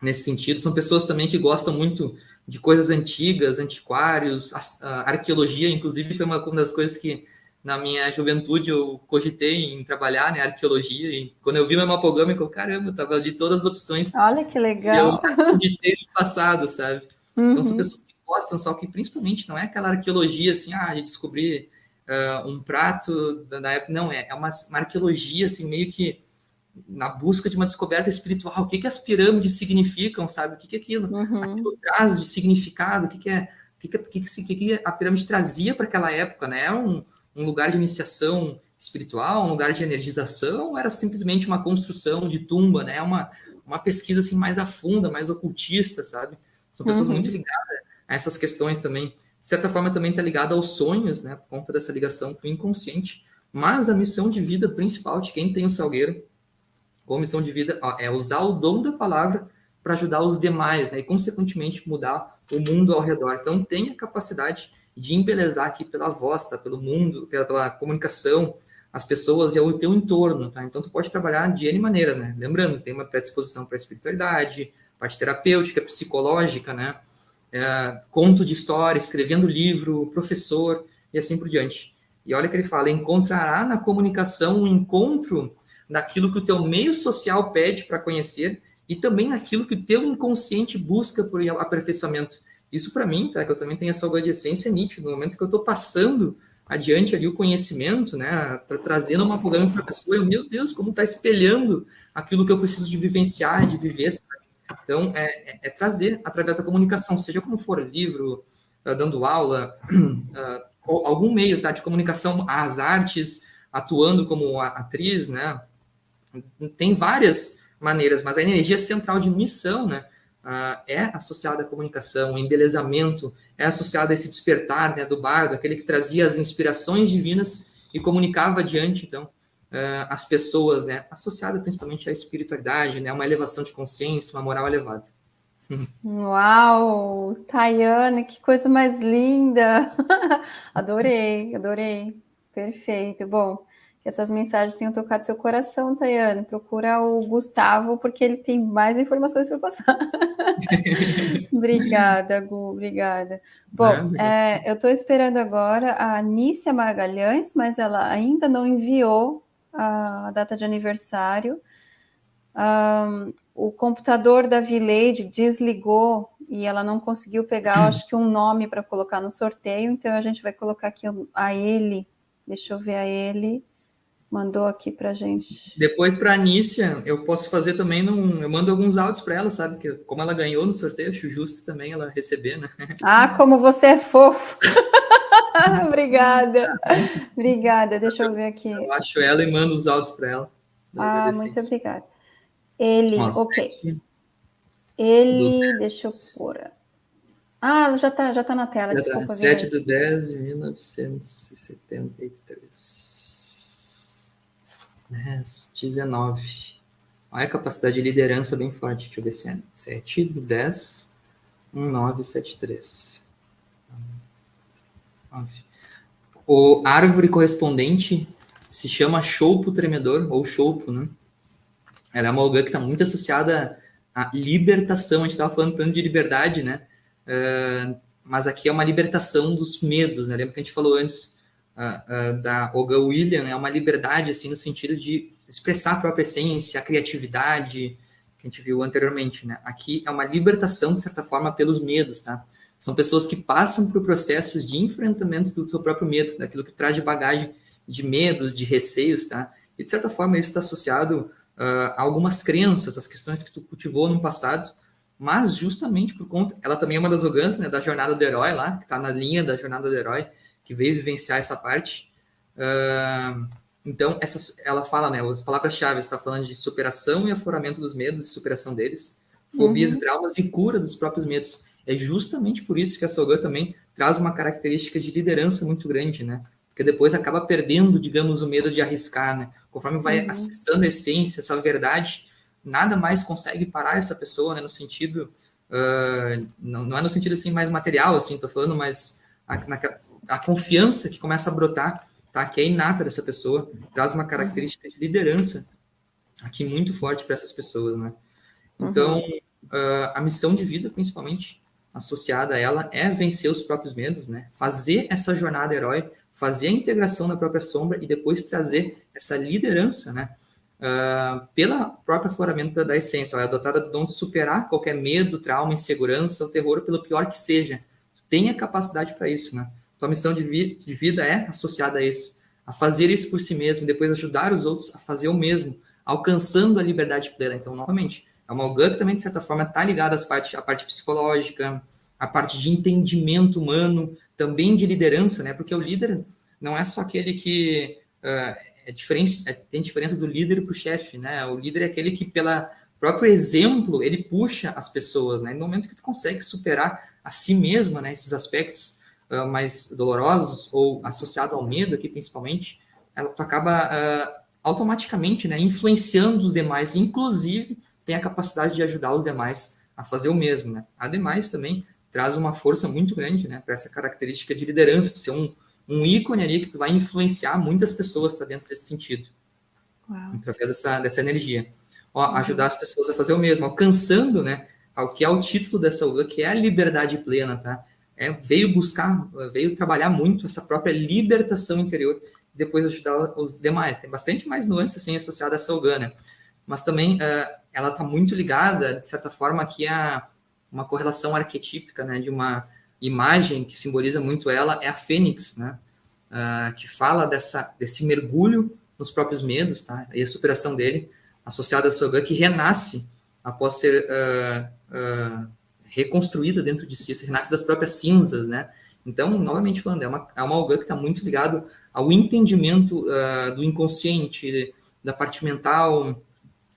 nesse sentido. São pessoas também que gostam muito de coisas antigas, antiquários, a, a arqueologia, inclusive, foi uma, uma das coisas que na minha juventude eu cogitei em trabalhar, né, arqueologia, e quando eu vi meu mapograma, eu falei, caramba, tava ali todas as opções. Olha que legal. Que eu cogitei no passado, sabe? Uhum. Então são pessoas que gostam, só que principalmente não é aquela arqueologia assim, ah, de descobrir uh, um prato da, época, não, é, é uma, uma arqueologia assim, meio que na busca de uma descoberta espiritual. O que, que as pirâmides significam, sabe? O que, que é aquilo? Uhum. Aquilo traz de significado, o que, que é. O que, que, que, que, que a pirâmide trazia para aquela época, né? Era um, um lugar de iniciação espiritual, um lugar de energização, ou era simplesmente uma construção de tumba, né? Uma, uma pesquisa assim mais a funda, mais ocultista, sabe? São pessoas uhum. muito ligadas a essas questões também. De certa forma, também está ligado aos sonhos, né? Por conta dessa ligação com o inconsciente. Mas a missão de vida principal de quem tem o Salgueiro com missão de vida ó, é usar o dom da palavra para ajudar os demais, né? E, consequentemente, mudar o mundo ao redor. Então, tem a capacidade de embelezar aqui pela voz, tá? Pelo mundo, pela, pela comunicação, as pessoas e o teu entorno, tá? Então, tu pode trabalhar de N maneiras, né? Lembrando, tem uma predisposição para a espiritualidade, parte terapêutica, psicológica, né? É, conto de história, escrevendo livro, professor e assim por diante. E olha que ele fala, encontrará na comunicação um encontro naquilo que o teu meio social pede para conhecer e também naquilo que o teu inconsciente busca por aperfeiçoamento. Isso para mim, tá, que eu também tenho essa essência nítido, no momento que eu estou passando adiante ali o conhecimento, né, tra trazendo uma programa para a pessoa, eu, meu Deus, como está espelhando aquilo que eu preciso de vivenciar, de viver, sabe? Então, é, é, é trazer através da comunicação, seja como for, livro, uh, dando aula, uh, algum meio tá, de comunicação, as artes, atuando como atriz, né? Tem várias maneiras, mas a energia central de missão, né? Uh, é associada à comunicação, o embelezamento é associado a esse despertar né, do bardo, aquele que trazia as inspirações divinas e comunicava adiante, então, uh, as pessoas, né, associada principalmente à espiritualidade, né, uma elevação de consciência, uma moral elevada. Uau, Tayane, que coisa mais linda! adorei, adorei. Perfeito. Bom, que essas mensagens tenham tocado seu coração, Tayane. Procura o Gustavo, porque ele tem mais informações para passar. obrigada, Gu, obrigada. Bom, é, eu estou esperando agora a Anícia Magalhães, mas ela ainda não enviou a data de aniversário. Um, o computador da Vileide desligou e ela não conseguiu pegar, hum. acho que um nome para colocar no sorteio, então a gente vai colocar aqui a ele. Deixa eu ver a ele. Mandou aqui para gente. Depois para a Anícia, eu posso fazer também num. Eu mando alguns áudios para ela, sabe? Que como ela ganhou no sorteio, acho justo também ela receber, né? Ah, como você é fofo! obrigada, obrigada. Deixa eu ver aqui. Eu acho ela e mando os áudios para ela. Ah, muito obrigada. Ele, Nossa, ok. Ele, do... deixa eu pôr. Ah, já está já tá na tela, já tá. desculpa. Tá. 7 de 10 de 1973. 10, 19. Olha a capacidade de liderança bem forte. Deixa eu ver se é 7 do 10, 1973. 9. O árvore correspondente se chama choupo tremedor, ou choupo, né? Ela é uma OGA que está muito associada à libertação. A gente estava falando tanto de liberdade, né? Uh, mas aqui é uma libertação dos medos, né? Lembra que a gente falou antes uh, uh, da OGA William? É uma liberdade, assim, no sentido de expressar a própria essência, a criatividade, que a gente viu anteriormente, né? Aqui é uma libertação, de certa forma, pelos medos, tá? São pessoas que passam por processos de enfrentamento do seu próprio medo, daquilo que traz de bagagem de medos, de receios, tá? E, de certa forma, isso está associado uh, algumas crenças, as questões que tu cultivou no passado, mas justamente por conta, ela também é uma das orgãs, né, da jornada do herói lá, que está na linha da jornada do herói, que veio vivenciar essa parte. Uh, então, essa, ela fala, né, as palavras-chave, está falando de superação e afloramento dos medos e superação deles, fobias uhum. e traumas e cura dos próprios medos. É justamente por isso que a Sogan também traz uma característica de liderança muito grande, né? Porque depois acaba perdendo, digamos, o medo de arriscar, né? Conforme vai uhum. acessando a essência, essa verdade, nada mais consegue parar essa pessoa, né? No sentido, uh, não, não, é no sentido assim mais material, assim, tô falando, mas a, na, a confiança que começa a brotar, tá? Que é inata dessa pessoa, traz uma característica de liderança aqui muito forte para essas pessoas, né? Então, uhum. uh, a missão de vida, principalmente associada a ela, é vencer os próprios medos, né? Fazer essa jornada herói fazer a integração na própria sombra e depois trazer essa liderança, né? Uh, pela própria afloramento da, da essência, é dotada do dom de superar qualquer medo, trauma, insegurança, o terror, pelo pior que seja. Tenha capacidade para isso, né? Tua missão de, vi de vida é associada a isso, a fazer isso por si mesmo, depois ajudar os outros a fazer o mesmo, alcançando a liberdade plena. Então, novamente, é uma OGAN que também, de certa forma, está ligada às à parte psicológica, à parte de entendimento humano, também de liderança, né? Porque o líder não é só aquele que uh, é diferente, é, tem diferença do líder para o chefe, né? O líder é aquele que, pelo próprio exemplo, ele puxa as pessoas, né? No momento que tu consegue superar a si mesma, né? Esses aspectos uh, mais dolorosos ou associado ao medo aqui, principalmente, ela, tu acaba uh, automaticamente, né? Influenciando os demais, inclusive tem a capacidade de ajudar os demais a fazer o mesmo, né? Ademais, também traz uma força muito grande, né, para essa característica de liderança, de ser um, um ícone ali que tu vai influenciar muitas pessoas, tá dentro desse sentido, Uau. através dessa, dessa energia. Ó, uhum. Ajudar as pessoas a fazer o mesmo, alcançando, né, ao que é o título dessa aula, que é a liberdade plena, tá? É, veio buscar, veio trabalhar muito essa própria libertação interior depois ajudar os demais. Tem bastante mais nuances assim associada a essa yoga, né? Mas também uh, ela está muito ligada, de certa forma, aqui a uma correlação arquetípica, né, de uma imagem que simboliza muito ela é a fênix, né, uh, que fala dessa, desse mergulho nos próprios medos, tá, e a superação dele, associado ao Sogan, que renasce após ser uh, reconstruída dentro de si, renasce das próprias cinzas, né? Então, novamente falando, é uma, é uma Algan que está muito ligado ao entendimento do inconsciente, da parte mental,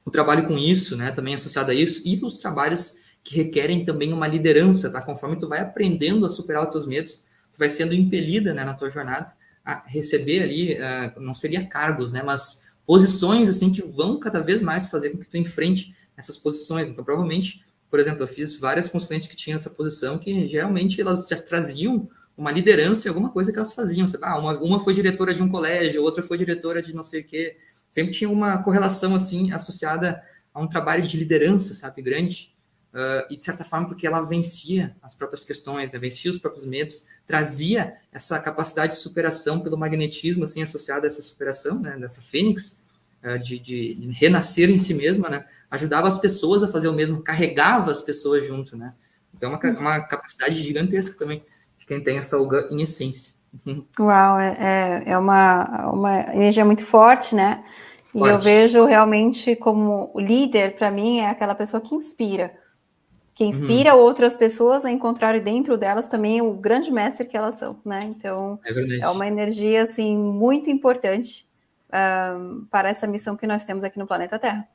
o trabalho com isso, né, também associado a isso, e os trabalhos que requerem também uma liderança, tá? Conforme tu vai aprendendo a superar os teus medos, tu vai sendo impelida, né, na tua jornada a receber ali, uh, não seria cargos, né, mas posições, assim, que vão cada vez mais fazer com que tu enfrente essas posições. Então, provavelmente, por exemplo, eu fiz várias consulentes que tinham essa posição que geralmente elas já traziam uma liderança em alguma coisa que elas faziam. Sabe? Ah, uma, uma foi diretora de um colégio, outra foi diretora de não sei o quê. Sempre tinha uma correlação, assim, associada a um trabalho de liderança, sabe, grande. Uh, e de certa forma porque ela vencia as próprias questões, né? vencia os próprios medos, trazia essa capacidade de superação pelo magnetismo assim associado a essa superação, né? dessa fênix, uh, de, de, de, renascer em si mesma, né? ajudava as pessoas a fazer o mesmo, carregava as pessoas junto, né? Então uma, uma capacidade gigantesca também de quem tem essa Olga em essência. Uau, é, é, é uma, uma energia muito forte, né? E eu vejo realmente como líder, para mim, é aquela pessoa que inspira que uhum. inspira uhum. outras pessoas a encontrarem dentro delas também o grande mestre que elas são, né? Então, é, é uma energia, assim, muito importante um, para essa missão que nós temos aqui no planeta Terra.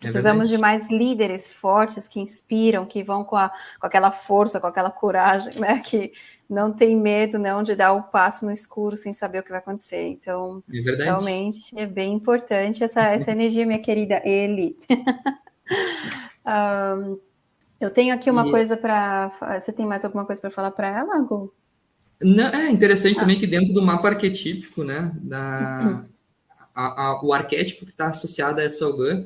É Precisamos é de mais líderes fortes que inspiram, que vão com, a, com aquela força, com aquela coragem, né? Que não tem medo não de dar o passo no escuro sem saber o que vai acontecer. Então, é realmente é bem importante essa, essa energia, minha querida Eli. um, Eu tenho aqui uma e... coisa para. Você tem mais alguma coisa para falar para ela, Gu? Não, é interessante ah. também que dentro do mapa arquetípico, né, da, uhum. a, a, o arquétipo que está associado a essa Ogã,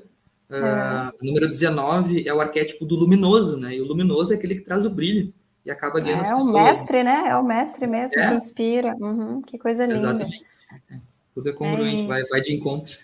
é. o número 19 é o arquétipo do luminoso, né, e o luminoso é aquele que traz o brilho e acaba guiando é, as pessoas. É o mestre, né, é o mestre mesmo é. que inspira, uhum, que coisa linda. Exatamente, é, tudo é congruente, é vai, vai de encontro.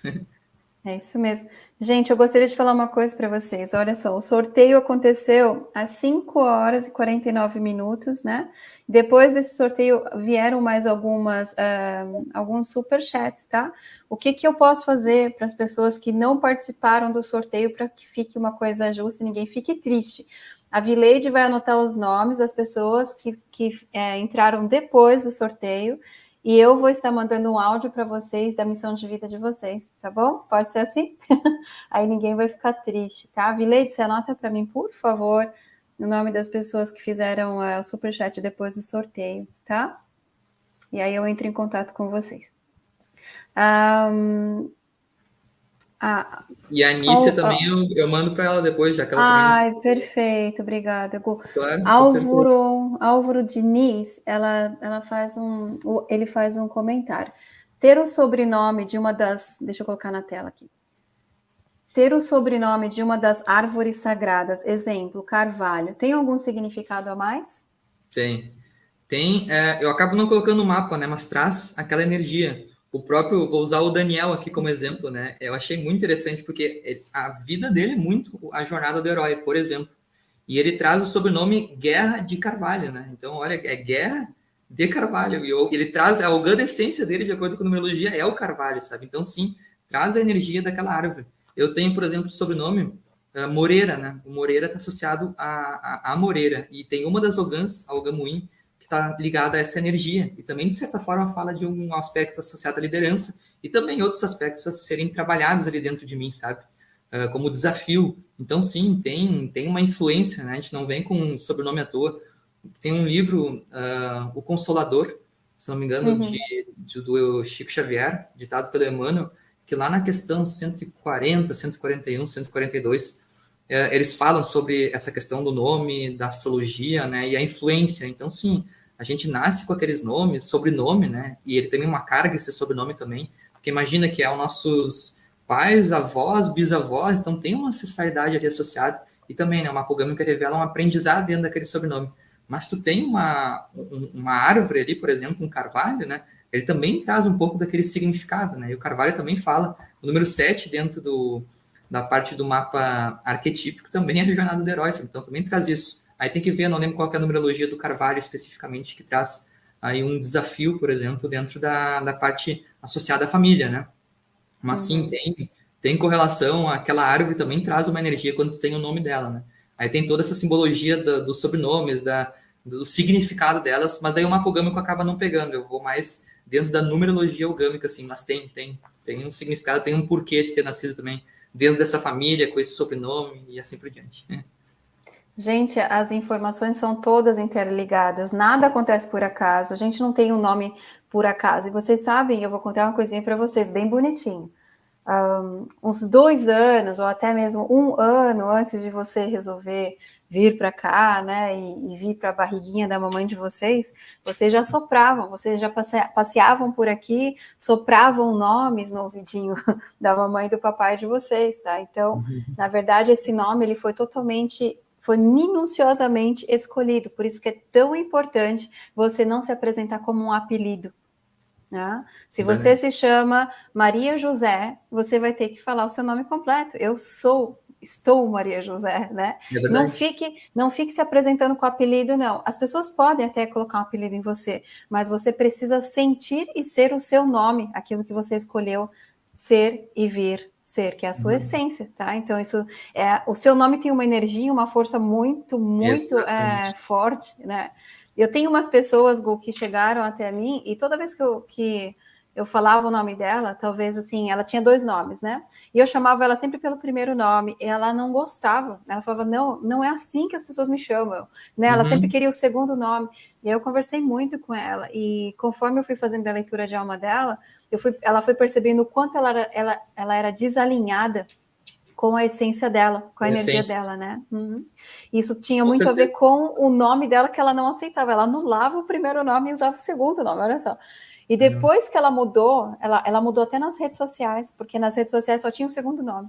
É isso mesmo. Gente, eu gostaria de falar uma coisa para vocês. Olha só, o sorteio aconteceu às 5 horas e 49 minutos, né? Depois desse sorteio vieram mais algumas uh, alguns superchats, tá? O que, que eu posso fazer para as pessoas que não participaram do sorteio para que fique uma coisa justa e ninguém fique triste? A Vileide vai anotar os nomes das pessoas que, que é, entraram depois do sorteio e eu vou estar mandando um áudio para vocês da missão de vida de vocês, tá bom? Pode ser assim? Aí ninguém vai ficar triste, tá? Vileide, você anota para mim, por favor, o nome das pessoas que fizeram uh, o superchat depois do sorteio, tá? E aí eu entro em contato com vocês. Um, ah, e a Anícia também. Eu, eu mando para ela depois, já que ela Ai, também... perfeito, obrigada, Gu. Claro, Álvaro, Álvaro Diniz, ela, ela faz um, ele faz um comentário. Ter o sobrenome de uma das, deixa eu colocar na tela aqui. Ter o sobrenome de uma das árvores sagradas, exemplo, carvalho, tem algum significado a mais? Tem. Tem, é, eu acabo não colocando no mapa, né, mas traz aquela energia o próprio, vou usar o Daniel aqui como exemplo, né? Eu achei muito interessante porque ele, a vida dele é muito a jornada do herói, por exemplo. E ele traz o sobrenome Guerra de Carvalho, né? Então, olha, é Guerra de Carvalho. E ele traz a organa essência dele, de acordo com a numerologia, é o Carvalho, sabe? Então, sim, traz a energia daquela árvore. Eu tenho, por exemplo, o sobrenome uh, Moreira, né? O Moreira está associado a, a, a, Moreira. E tem uma das ogãs, a Ogamuim, está ligada a essa energia e também de certa forma fala de um aspecto associado à liderança e também outros aspectos a serem trabalhados ali dentro de mim, sabe? Uh, como desafio. Então sim, tem tem uma influência, né? A gente não vem com um sobrenome à toa. Tem um livro, uh, O Consolador, se não me engano, uhum. de, de, do Chico Xavier, ditado pelo Emmanuel, que lá na questão 140, 141, 142 eles falam sobre essa questão do nome, da astrologia, né, e a influência. Então, sim, a gente nasce com aqueles nomes, sobrenome, né? E ele tem uma carga esse sobrenome também, porque imagina que é os nossos pais, avós, bisavós, então tem uma ancestralidade ali associada e também, né, uma apogâmica revela um aprendizado dentro daquele sobrenome. Mas tu tem uma, uma árvore ali, por exemplo, um carvalho, né? Ele também traz um pouco daquele significado, né? E o carvalho também fala, o número 7 dentro do, da parte do mapa arquetípico também é a jornada do herói, então também traz isso. Aí tem que ver, não lembro qual é a numerologia do Carvalho especificamente, que traz aí um desafio, por exemplo, dentro da, da parte associada à família, né? Mas uhum. sim, tem tem correlação, aquela árvore também traz uma energia quando tem o nome dela, né? Aí tem toda essa simbologia do, dos sobrenomes, da, do significado delas, mas daí o mapa gâmico acaba não pegando. Eu vou mais dentro da numerologia algâmica, assim, mas tem, tem, tem um significado, tem um porquê de ter nascido também dentro dessa família, com esse sobrenome e assim por diante. Gente, as informações são todas interligadas, nada acontece por acaso, a gente não tem um nome por acaso. E vocês sabem, eu vou contar uma coisinha para vocês, bem bonitinho. Um, uns dois anos, ou até mesmo um ano antes de você resolver vir para cá, né, e, e vir para a barriguinha da mamãe de vocês, vocês já sopravam, vocês já passeavam por aqui, sopravam nomes no ouvidinho da mamãe e do papai de vocês, tá? Então, uhum. na verdade, esse nome ele foi totalmente foi minuciosamente escolhido, por isso que é tão importante você não se apresentar como um apelido. Né? Se você se chama Maria José, você vai ter que falar o seu nome completo. Eu sou, estou Maria José, né? É não fique, não fique se apresentando com apelido, não. As pessoas podem até colocar um apelido em você, mas você precisa sentir e ser o seu nome, aquilo que você escolheu ser e vir ser, que é a sua uhum. essência, tá? Então, isso é o seu nome tem uma energia, uma força muito, muito é, forte, né? Eu tenho umas pessoas, Gu, que chegaram até mim e toda vez que eu, que eu falava o nome dela, talvez assim, ela tinha dois nomes, né? E eu chamava ela sempre pelo primeiro nome, e ela não gostava. Ela falava, não, não é assim que as pessoas me chamam, né? Ela uhum. sempre queria o segundo nome. E aí eu conversei muito com ela, e conforme eu fui fazendo a leitura de alma dela, eu fui, ela foi percebendo o quanto ela era, ela, ela era desalinhada com a essência dela, com a, a energia essência. dela, né? Uhum. Isso tinha com muito certeza. a ver com o nome dela que ela não aceitava. Ela anulava o primeiro nome e usava o segundo nome, olha só. E uhum. depois que ela mudou, ela, ela mudou até nas redes sociais, porque nas redes sociais só tinha o segundo nome.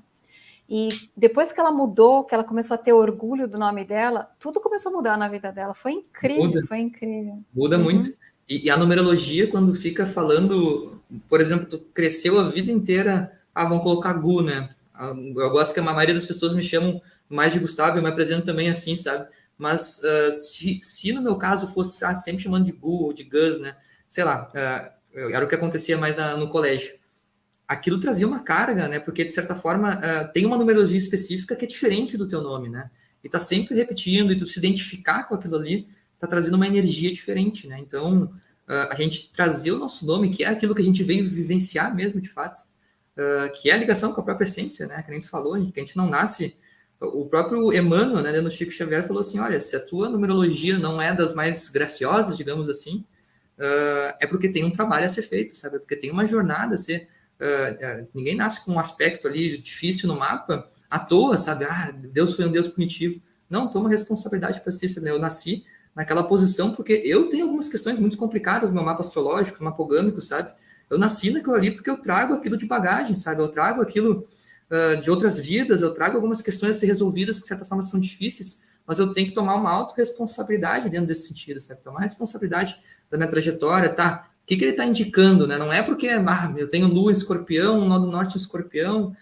E depois que ela mudou, que ela começou a ter orgulho do nome dela, tudo começou a mudar na vida dela. Foi incrível, Muda. foi incrível. Muda uhum. muito. E, e, a numerologia, quando fica falando, por exemplo, tu cresceu a vida inteira, ah, vamos colocar Gu, né? Ah, eu gosto que a maioria das pessoas me chamam mais de Gustavo, eu me apresento também assim, sabe? Mas uh, se, se, no meu caso fosse ah, sempre chamando de Gu ou de Gus, né? Sei lá, uh, era o que acontecia mais na, no colégio. Aquilo trazia uma carga, né? Porque, de certa forma, uh, tem uma numerologia específica que é diferente do teu nome, né? E tá sempre repetindo, e tu se identificar com aquilo ali, está trazendo uma energia diferente, né? Então, uh, a gente trazer o nosso nome, que é aquilo que a gente veio vivenciar mesmo, de fato, que é a ligação com a própria essência, né? Que a gente falou, a gente não nasce... O próprio Emmanuel, né, no Chico Xavier, falou assim, olha, se a tua numerologia não é das mais graciosas, digamos assim, uh, é porque tem um trabalho a ser feito, sabe? É porque tem uma jornada a ser... ninguém nasce com um aspecto ali difícil no mapa à toa, sabe? Ah, Deus foi um Deus punitivo. Não, toma responsabilidade para si, sabe? Eu nasci naquela posição, porque eu tenho algumas questões muito complicadas no meu mapa astrológico, no mapogâmico, sabe? Eu nasci naquilo ali porque eu trago aquilo de bagagem, sabe? Eu trago aquilo uh, de outras vidas, eu trago algumas questões a ser resolvidas que, de certa forma, são difíceis, mas eu tenho que tomar uma autorresponsabilidade dentro desse sentido, sabe? Tomar responsabilidade da minha trajetória, tá? O que, que ele está indicando, né? Não é porque ah, eu tenho lua escorpião, nó do norte escorpião,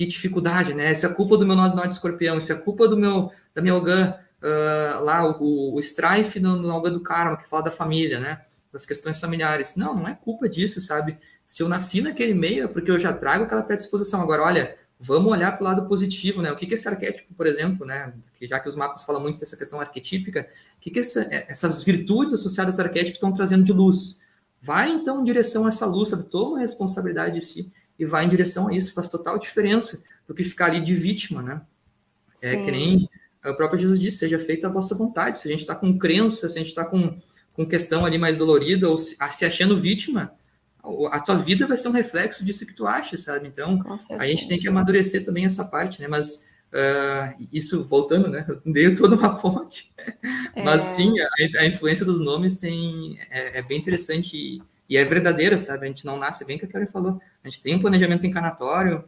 que dificuldade, né? Isso é culpa do meu nó do norte escorpião, isso é culpa do meu, da minha Ogã, uh, lá o, o Strife no, no Alga do Karma, que fala da família, né? Das questões familiares. Não, não é culpa disso, sabe? Se eu nasci naquele meio, é porque eu já trago aquela predisposição. Agora, olha, vamos olhar para o lado positivo, né? O que, que esse arquétipo, por exemplo, né? Que já que os mapas falam muito dessa questão arquetípica, o que, que essa, essas virtudes associadas a arquétipo estão trazendo de luz? Vai então em direção a essa luz, sabe? Toma a responsabilidade de si e vai em direção a isso. Faz total diferença do que ficar ali de vítima, né? É Sim. que nem o próprio Jesus disse, seja feita a vossa vontade. Se a gente está com crença, se a gente está com, com questão ali mais dolorida, ou se, se achando vítima, a tua vida vai ser um reflexo disso que tu acha, sabe? Então, a gente tem que amadurecer também essa parte, né? Mas uh, isso, voltando, né? Eu dei toda uma fonte. É. Mas sim, a, a, influência dos nomes tem, é, é, bem interessante e, e, é verdadeira, sabe? A gente não nasce, bem que a Kelly falou. A gente tem um planejamento encarnatório,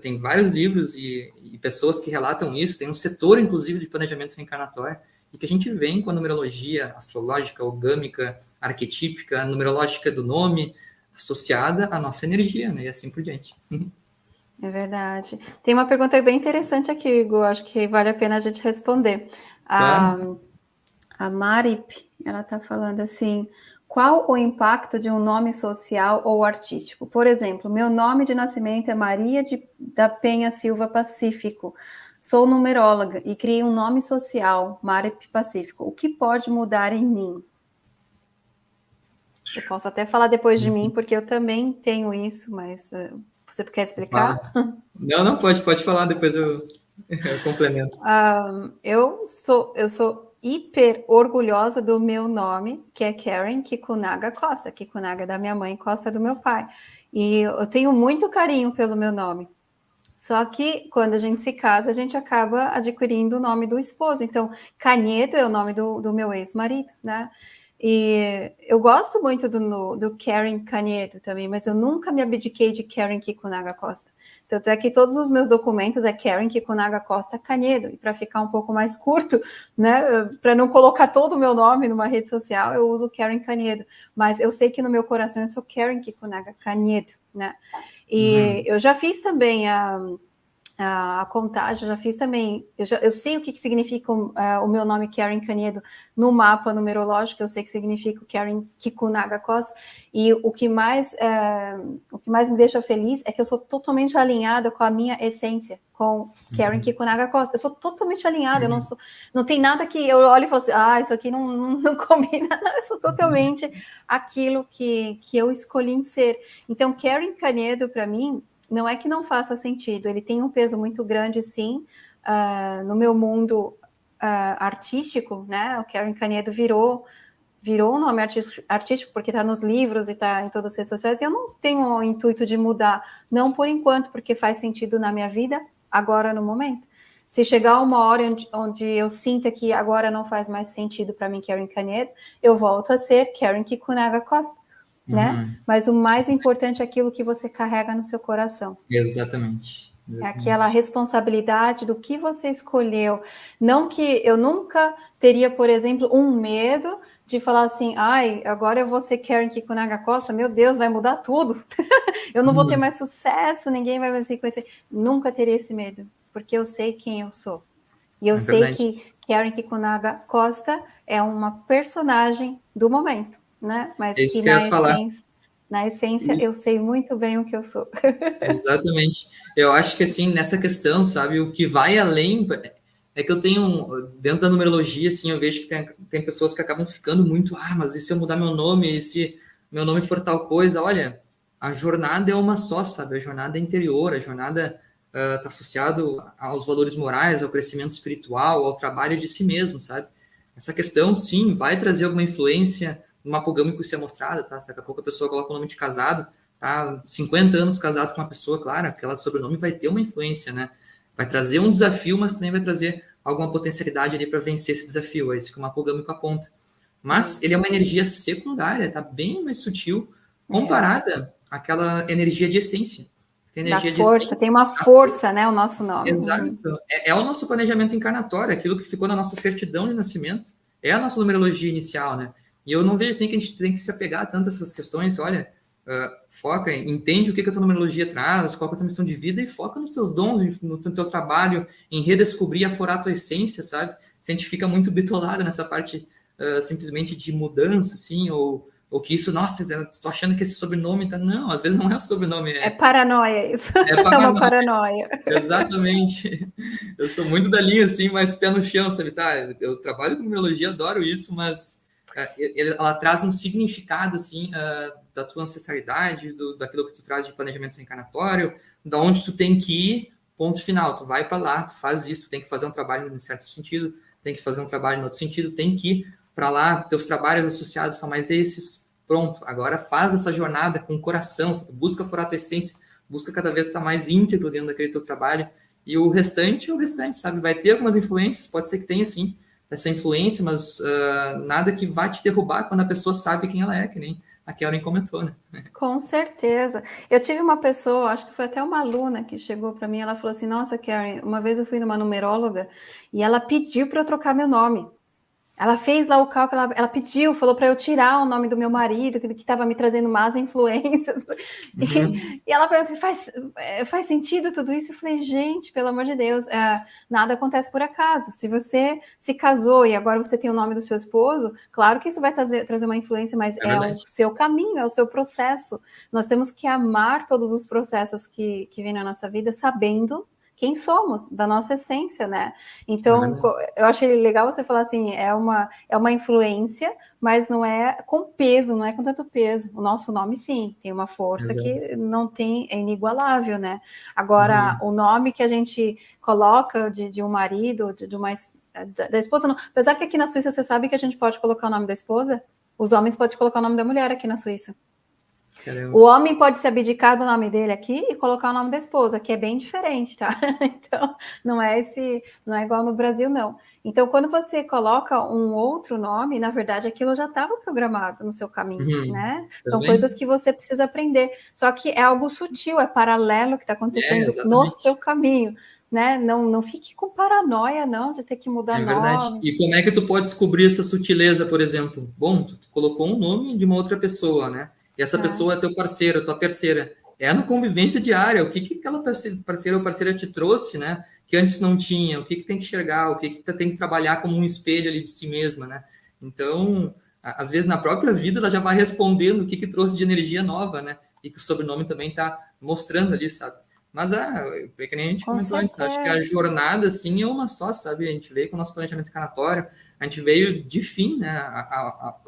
tenho vários livros e, e, pessoas que relatam isso, tem um setor, inclusive, de planejamento reencarnatório, e que a gente vem com a numerologia astrológica, orgâmica, arquetípica, numerológica do nome, associada à nossa energia, né? E assim por diante. É verdade. Tem uma pergunta bem interessante aqui, Igor, acho que vale a pena a gente responder. A, a Marip, ela está falando assim, Qual o impacto de um nome social ou artístico? Por exemplo, meu nome de nascimento é Maria de, da Penha Silva Pacífico. Sou numeróloga e criei um nome social, Marip Pacífico. O que pode mudar em mim? Eu posso até falar depois de mim, porque eu também tenho isso, mas uh, você quer explicar? Não, não, pode, pode falar, depois eu, eu complemento. Uh, eu sou, eu sou hiper orgulhosa do meu nome, que é Karen Kikunaga Costa. Kikunaga é da minha mãe, Costa é do meu pai. E eu tenho muito carinho pelo meu nome. Só que quando a gente se casa, a gente acaba adquirindo o nome do esposo. Então, Canedo é o nome do, do meu ex-marido, né? E eu gosto muito do, do Karen Canedo também, mas eu nunca me abdiquei de Karen Kikunaga Costa. Tanto é que todos os meus documentos é Karen Kikunaga Costa Canedo. E para ficar um pouco mais curto, né, para não colocar todo o meu nome numa rede social, eu uso Karen Canedo. Mas eu sei que no meu coração eu sou Karen Kikunaga Canedo, né? E uhum. eu já fiz também a a contagem, já fiz também, eu, já, eu sei o que, que significa uh, o meu nome Karen Canedo no mapa numerológico, eu sei que significa Karen Kikunaga Costa, e o que mais uh, o que mais me deixa feliz é que eu sou totalmente alinhada com a minha essência, com Karen uhum. Kikunaga Costa, eu sou totalmente alinhada, uhum. eu não uhum. sou, não tem nada que eu olhe e falo assim, ah, isso aqui não, não, não combina, não, eu sou totalmente uhum. aquilo que, que eu escolhi em ser. Então, Karen Canedo, para mim, não é que não faça sentido, ele tem um peso muito grande, sim, uh, no meu mundo uh, artístico, né? O Karen Canedo virou virou um nome artístico porque está nos livros e está em todas as redes sociais. E eu não tenho o intuito de mudar, não por enquanto, porque faz sentido na minha vida, agora no momento. Se chegar uma hora onde, onde eu sinta que agora não faz mais sentido para mim, Karen Canedo, eu volto a ser Karen Kikunaga Costa né? Uhum. Mas o mais importante é aquilo que você carrega no seu coração. Exatamente. Exatamente. É aquela responsabilidade do que você escolheu. Não que eu nunca teria, por exemplo, um medo de falar assim, ai, agora eu vou ser Karen Kikunaga Costa, meu Deus, vai mudar tudo. eu não vou ter uhum. mais sucesso, ninguém vai mais reconhecer. Nunca teria esse medo, porque eu sei quem eu sou. E eu é sei que Karen Kikunaga Costa é uma personagem do momento né? Mas Isso que, na, essência, na essência Isso. eu sei muito bem o que eu sou. Exatamente. Eu acho que assim, nessa questão, sabe, o que vai além é que eu tenho, dentro da numerologia, assim, eu vejo que tem, tem pessoas que acabam ficando muito, ah, mas e se eu mudar meu nome, e se meu nome for tal coisa? Olha, a jornada é uma só, sabe? A jornada é interior, a jornada está uh, associado aos valores morais, ao crescimento espiritual, ao trabalho de si mesmo, sabe? Essa questão, sim, vai trazer alguma influência no mapogâmico isso é mostrado, tá? Se daqui a pouco a pessoa coloca o nome de casado, tá? 50 anos casado com uma pessoa, claro, aquela sobrenome vai ter uma influência, né? Vai trazer um desafio, mas também vai trazer alguma potencialidade ali para vencer esse desafio, é isso que o mapogâmico aponta. Mas ele é uma energia secundária, tá bem mais sutil, comparada é. àquela energia de essência. Energia da força, essência, tem uma força, né, o nosso nome. Exato. É, é, o nosso planejamento encarnatório, aquilo que ficou na nossa certidão de nascimento. É a nossa numerologia inicial, né? E eu não vejo assim que a gente tem que se apegar tanto a essas questões. Olha, uh, foca, entende o que, que a tua numerologia traz, qual é a tua missão de vida e foca nos teus dons, no teu trabalho, em redescobrir, aforar a tua essência, sabe? Se a gente fica muito bitolado nessa parte uh, simplesmente de mudança, assim, ou, ou que isso, nossa, estou achando que esse sobrenome tá. Não, às vezes não é o sobrenome. É, é paranoia isso. É, paranoia. é uma paranoia. Exatamente. Eu sou muito da linha, assim, mas pé no chão, sabe? Tá, eu trabalho com numerologia, adoro isso, mas ela traz um significado assim uh, da tua ancestralidade, do, daquilo que tu traz de planejamento reencarnatório, da onde tu tem que ir, ponto final. Tu vai para lá, tu faz isso, tu tem que fazer um trabalho em certo sentido, tem que fazer um trabalho em outro sentido, tem que ir para lá, teus trabalhos associados são mais esses. Pronto, agora faz essa jornada com o coração, busca furar a tua essência, busca cada vez estar mais íntegro dentro daquele teu trabalho. E o restante, o restante, sabe? Vai ter algumas influências, pode ser que tenha sim, essa influência, mas uh, nada que vá te derrubar quando a pessoa sabe quem ela é, que nem a Karen comentou, né? Com certeza. Eu tive uma pessoa, acho que foi até uma aluna que chegou para mim, ela falou assim: Nossa, Karen, uma vez eu fui numa numeróloga e ela pediu para eu trocar meu nome. Ela fez lá o cálculo, ela, ela pediu, falou para eu tirar o nome do meu marido, que estava me trazendo más influências. Uhum. E, e, ela perguntou: faz, é, faz sentido tudo isso? Eu falei: gente, pelo amor de Deus, é, nada acontece por acaso. Se você se casou e agora você tem o nome do seu esposo, claro que isso vai trazer, trazer uma influência, mas é, é o seu caminho, é o seu processo. Nós temos que amar todos os processos que, que vêm na nossa vida, sabendo quem somos, da nossa essência, né? Então, uhum. eu achei legal você falar assim, é uma, é uma influência, mas não é com peso, não é com tanto peso. O nosso nome, sim, tem uma força Exato. que não tem, é inigualável, né? Agora, uhum. o nome que a gente coloca de, de um marido, de, de uma da esposa, não. apesar que aqui na Suíça você sabe que a gente pode colocar o nome da esposa, os homens podem colocar o nome da mulher aqui na Suíça. Caramba. O homem pode se abdicar do nome dele aqui e colocar o nome da esposa, que é bem diferente, tá? Então, não é esse, não é igual no Brasil, não. Então, quando você coloca um outro nome, na verdade, aquilo já estava programado no seu caminho, uhum. né? São coisas que você precisa aprender. Só que é algo sutil, é paralelo que está acontecendo é, no seu caminho. Né? Não, não fique com paranoia, não, de ter que mudar é verdade. nome. E como é que tu pode descobrir essa sutileza, por exemplo? Bom, tu colocou um nome de uma outra pessoa, né? E essa é. pessoa é teu parceiro, tua parceira. É no convivência diária. O que, que aquela parceira ou parceira te trouxe, né? Que antes não tinha. O que, que tem que enxergar? O que, que tem que trabalhar como um espelho ali de si mesma, né? Então, às vezes na própria vida ela já vai respondendo o que, que trouxe de energia nova, né? E que o sobrenome também está mostrando ali, sabe? Mas, ah, é que nem a gente com comentou antes, acho que a jornada, assim, é uma só, sabe? A gente veio com o nosso planejamento canatório, a gente veio de fim, né? A, a, a,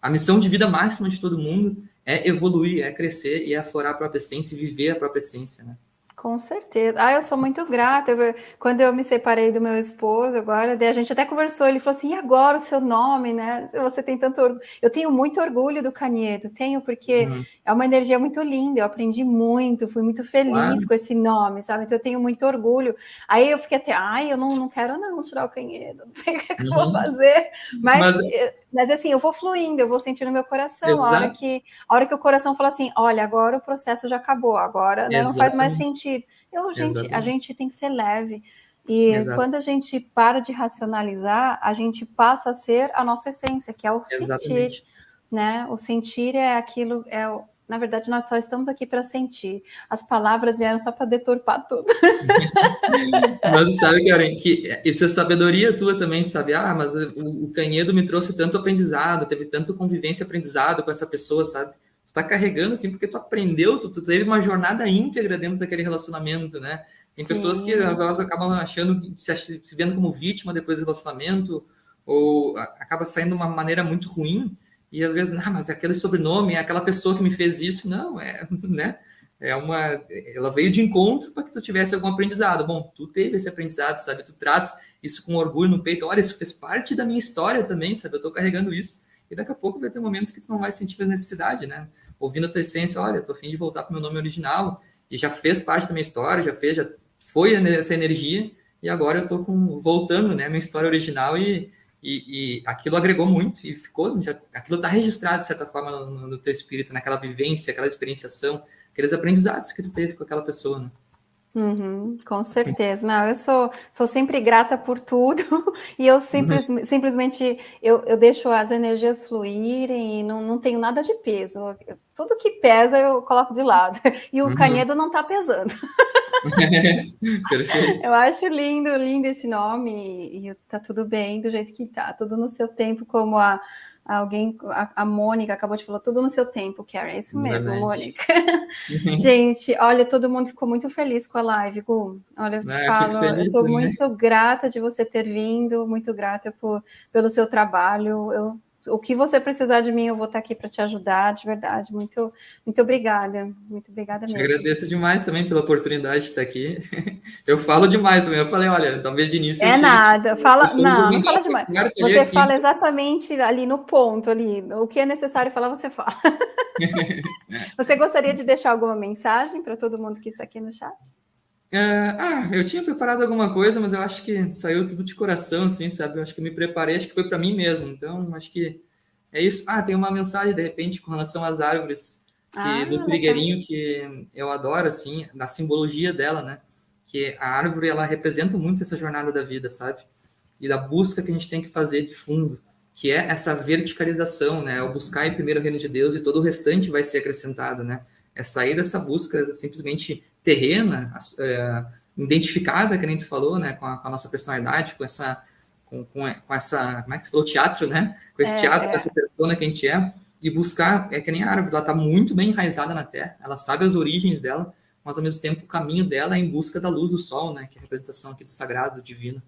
a missão de vida máxima de todo mundo é evoluir, é crescer e é aflorar a própria essência e viver a própria essência, né? Com certeza. Ah, eu sou muito grata. Eu, quando eu me separei do meu esposo, agora, a gente até conversou, ele falou assim, e agora o seu nome, né? Você tem tanto orgulho. Eu tenho muito orgulho do Canieto, tenho, porque uhum. é uma energia muito linda, eu aprendi muito, fui muito feliz claro. com esse nome, sabe? Então eu tenho muito orgulho. Aí eu fiquei até, ai, eu não, não quero não tirar o Canieto, não sei o que, uhum. eu vou uhum. fazer. Mas, mas, mas, assim, eu vou fluindo, eu vou sentindo no meu coração. A hora, que, a hora que o coração fala assim, olha, agora o processo já acabou, agora né, não faz mais sentido eu, gente, a gente tem que ser leve. E Exato. quando a gente para de racionalizar, a gente passa a ser a nossa essência, que é o Exatamente. sentir. Né? O sentir é aquilo, é o, na verdade, nós só estamos aqui para sentir. As palavras vieram só para deturpar tudo. mas sabe, Karen, que isso é sabedoria tua também, sabe? Ah, mas o, o Canhedo me trouxe tanto aprendizado, teve tanto convivência e aprendizado com essa pessoa, sabe? Está carregando assim porque tu aprendeu, tu, tu, teve uma jornada íntegra dentro daquele relacionamento, né? Tem Sim. pessoas que elas, elas, acabam achando, se, se vendo como vítima depois do relacionamento, ou acaba saindo de uma maneira muito ruim, e às vezes, não, mas aquele sobrenome, é aquela pessoa que me fez isso, não, é, né? É uma, ela veio de encontro para que tu tivesse algum aprendizado. Bom, tu teve esse aprendizado, sabe? Tu traz isso com orgulho no peito. Olha, isso fez parte da minha história também, sabe? Eu estou carregando isso. E daqui a pouco vai ter momentos que tu não vai sentir mais necessidade, né? Ouvindo a tua essência, olha, tô afim de voltar para o meu nome original, e já fez parte da minha história, já fez, já foi essa energia, e agora eu tô com, voltando, né, minha história original, e, e, e aquilo agregou muito, e ficou, já, aquilo está registrado, de certa forma, no, no teu espírito, naquela vivência, aquela experienciação, aqueles aprendizados que tu teve com aquela pessoa, né? Uhum, com certeza. Não, eu sou, sou sempre grata por tudo e eu simples, uhum. simplesmente eu, eu deixo as energias fluírem e não, não tenho nada de peso. Tudo que pesa eu coloco de lado e o uhum. canedo não está pesando. eu acho lindo, lindo esse nome e, e tá tudo bem do jeito que tá, tudo no seu tempo, como a Alguém, a, a Mônica acabou de falar tudo no seu tempo, Karen. É isso mesmo, Verdade. Mônica. Gente, olha, todo mundo ficou muito feliz com a live, Gu. Olha, eu te ah, falo, eu estou muito grata de você ter vindo, muito grata por, pelo seu trabalho. Eu o que você precisar de mim, eu vou estar aqui para te ajudar, de verdade. Muito, muito obrigada. Muito obrigada mesmo. Te agradeço demais também pela oportunidade de estar aqui. Eu falo demais também. Eu falei, olha, talvez de início. É nada. Fala, não, não fala demais. Você aqui. fala exatamente ali no ponto, ali. O que é necessário falar, você fala. você gostaria de deixar alguma mensagem para todo mundo que está aqui no chat? Uh, ah, eu tinha preparado alguma coisa, mas eu acho que saiu tudo de coração, assim, sabe? Eu acho que eu me preparei, acho que foi para mim mesmo. Então, acho que é isso. Ah, tem uma mensagem, de repente, com relação às árvores, que, ah, do trigueirinho, que eu adoro, assim, da simbologia dela, né? Que a árvore, ela representa muito essa jornada da vida, sabe? e da busca que a gente tem que fazer de fundo, que é essa verticalização, né? O buscar em primeiro o reino de Deus e todo o restante vai ser acrescentado, né? É sair dessa busca simplesmente terrena, é, identificada, que a gente falou, né? Com a, com a nossa personalidade, com essa, com, com, essa, como é que você falou, teatro, né? Com esse é, teatro, é. com essa persona que a gente é, e buscar, é que nem a árvore, ela está muito bem enraizada na terra, ela sabe as origens dela, mas ao mesmo tempo o caminho dela é em busca da luz do sol, né? Que é a representação aqui do sagrado, do divino.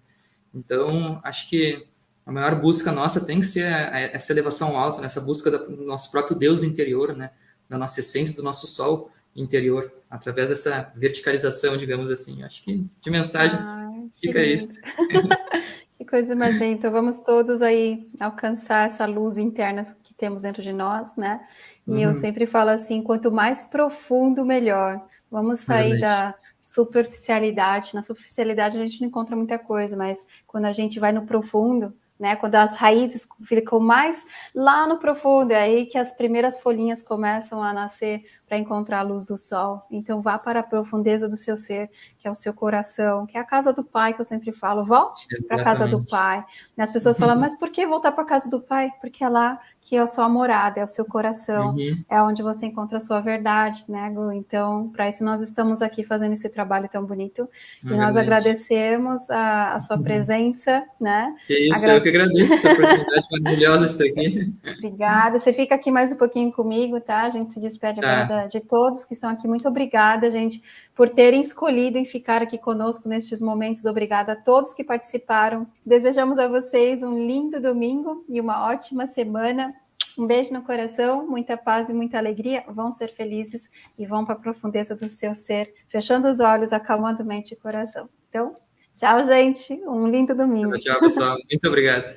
Então, acho que a maior busca nossa tem que ser essa elevação alta, né? essa busca do nosso próprio Deus interior, né? da nossa essência, do nosso sol interior, através dessa verticalização, digamos assim. Acho que de mensagem Ai, fica isso. que coisa mais então vamos todos aí alcançar essa luz interna que temos dentro de nós, né? E uhum. eu sempre falo assim, quanto mais profundo, melhor. Vamos sair da superficialidade. Na superficialidade a gente não encontra muita coisa, mas quando a gente vai no profundo, né? Quando as raízes ficam mais lá no profundo, é aí que as primeiras folhinhas começam a nascer para encontrar a luz do sol. Então vá para a profundeza do seu ser, que é o seu coração, que é a casa do pai que eu sempre falo. Volte para a casa do pai. As pessoas falam, mas por que voltar para a casa do pai? Porque é lá que é a sua morada, é o seu coração, uhum. é onde você encontra a sua verdade, né, Gu? Então, para isso nós estamos aqui fazendo esse trabalho tão bonito. E é nós agradecemos a, a sua uhum. presença, né? Que isso, Agra... eu que agradeço a oportunidade maravilhosa de estar aqui. Obrigada. Você fica aqui mais um pouquinho comigo, tá? A gente se despede tá. agora de todos que estão aqui. Muito obrigada, gente, por terem escolhido em ficar aqui conosco nestes momentos. Obrigada a todos que participaram. Desejamos a vocês um lindo domingo e uma ótima semana. Um beijo no coração, muita paz e muita alegria. Vão ser felizes e vão para a profundeza do seu ser, fechando os olhos, acalmando mente e coração. Então, tchau, gente. Um lindo domingo. Tchau, pessoal. Muito obrigado.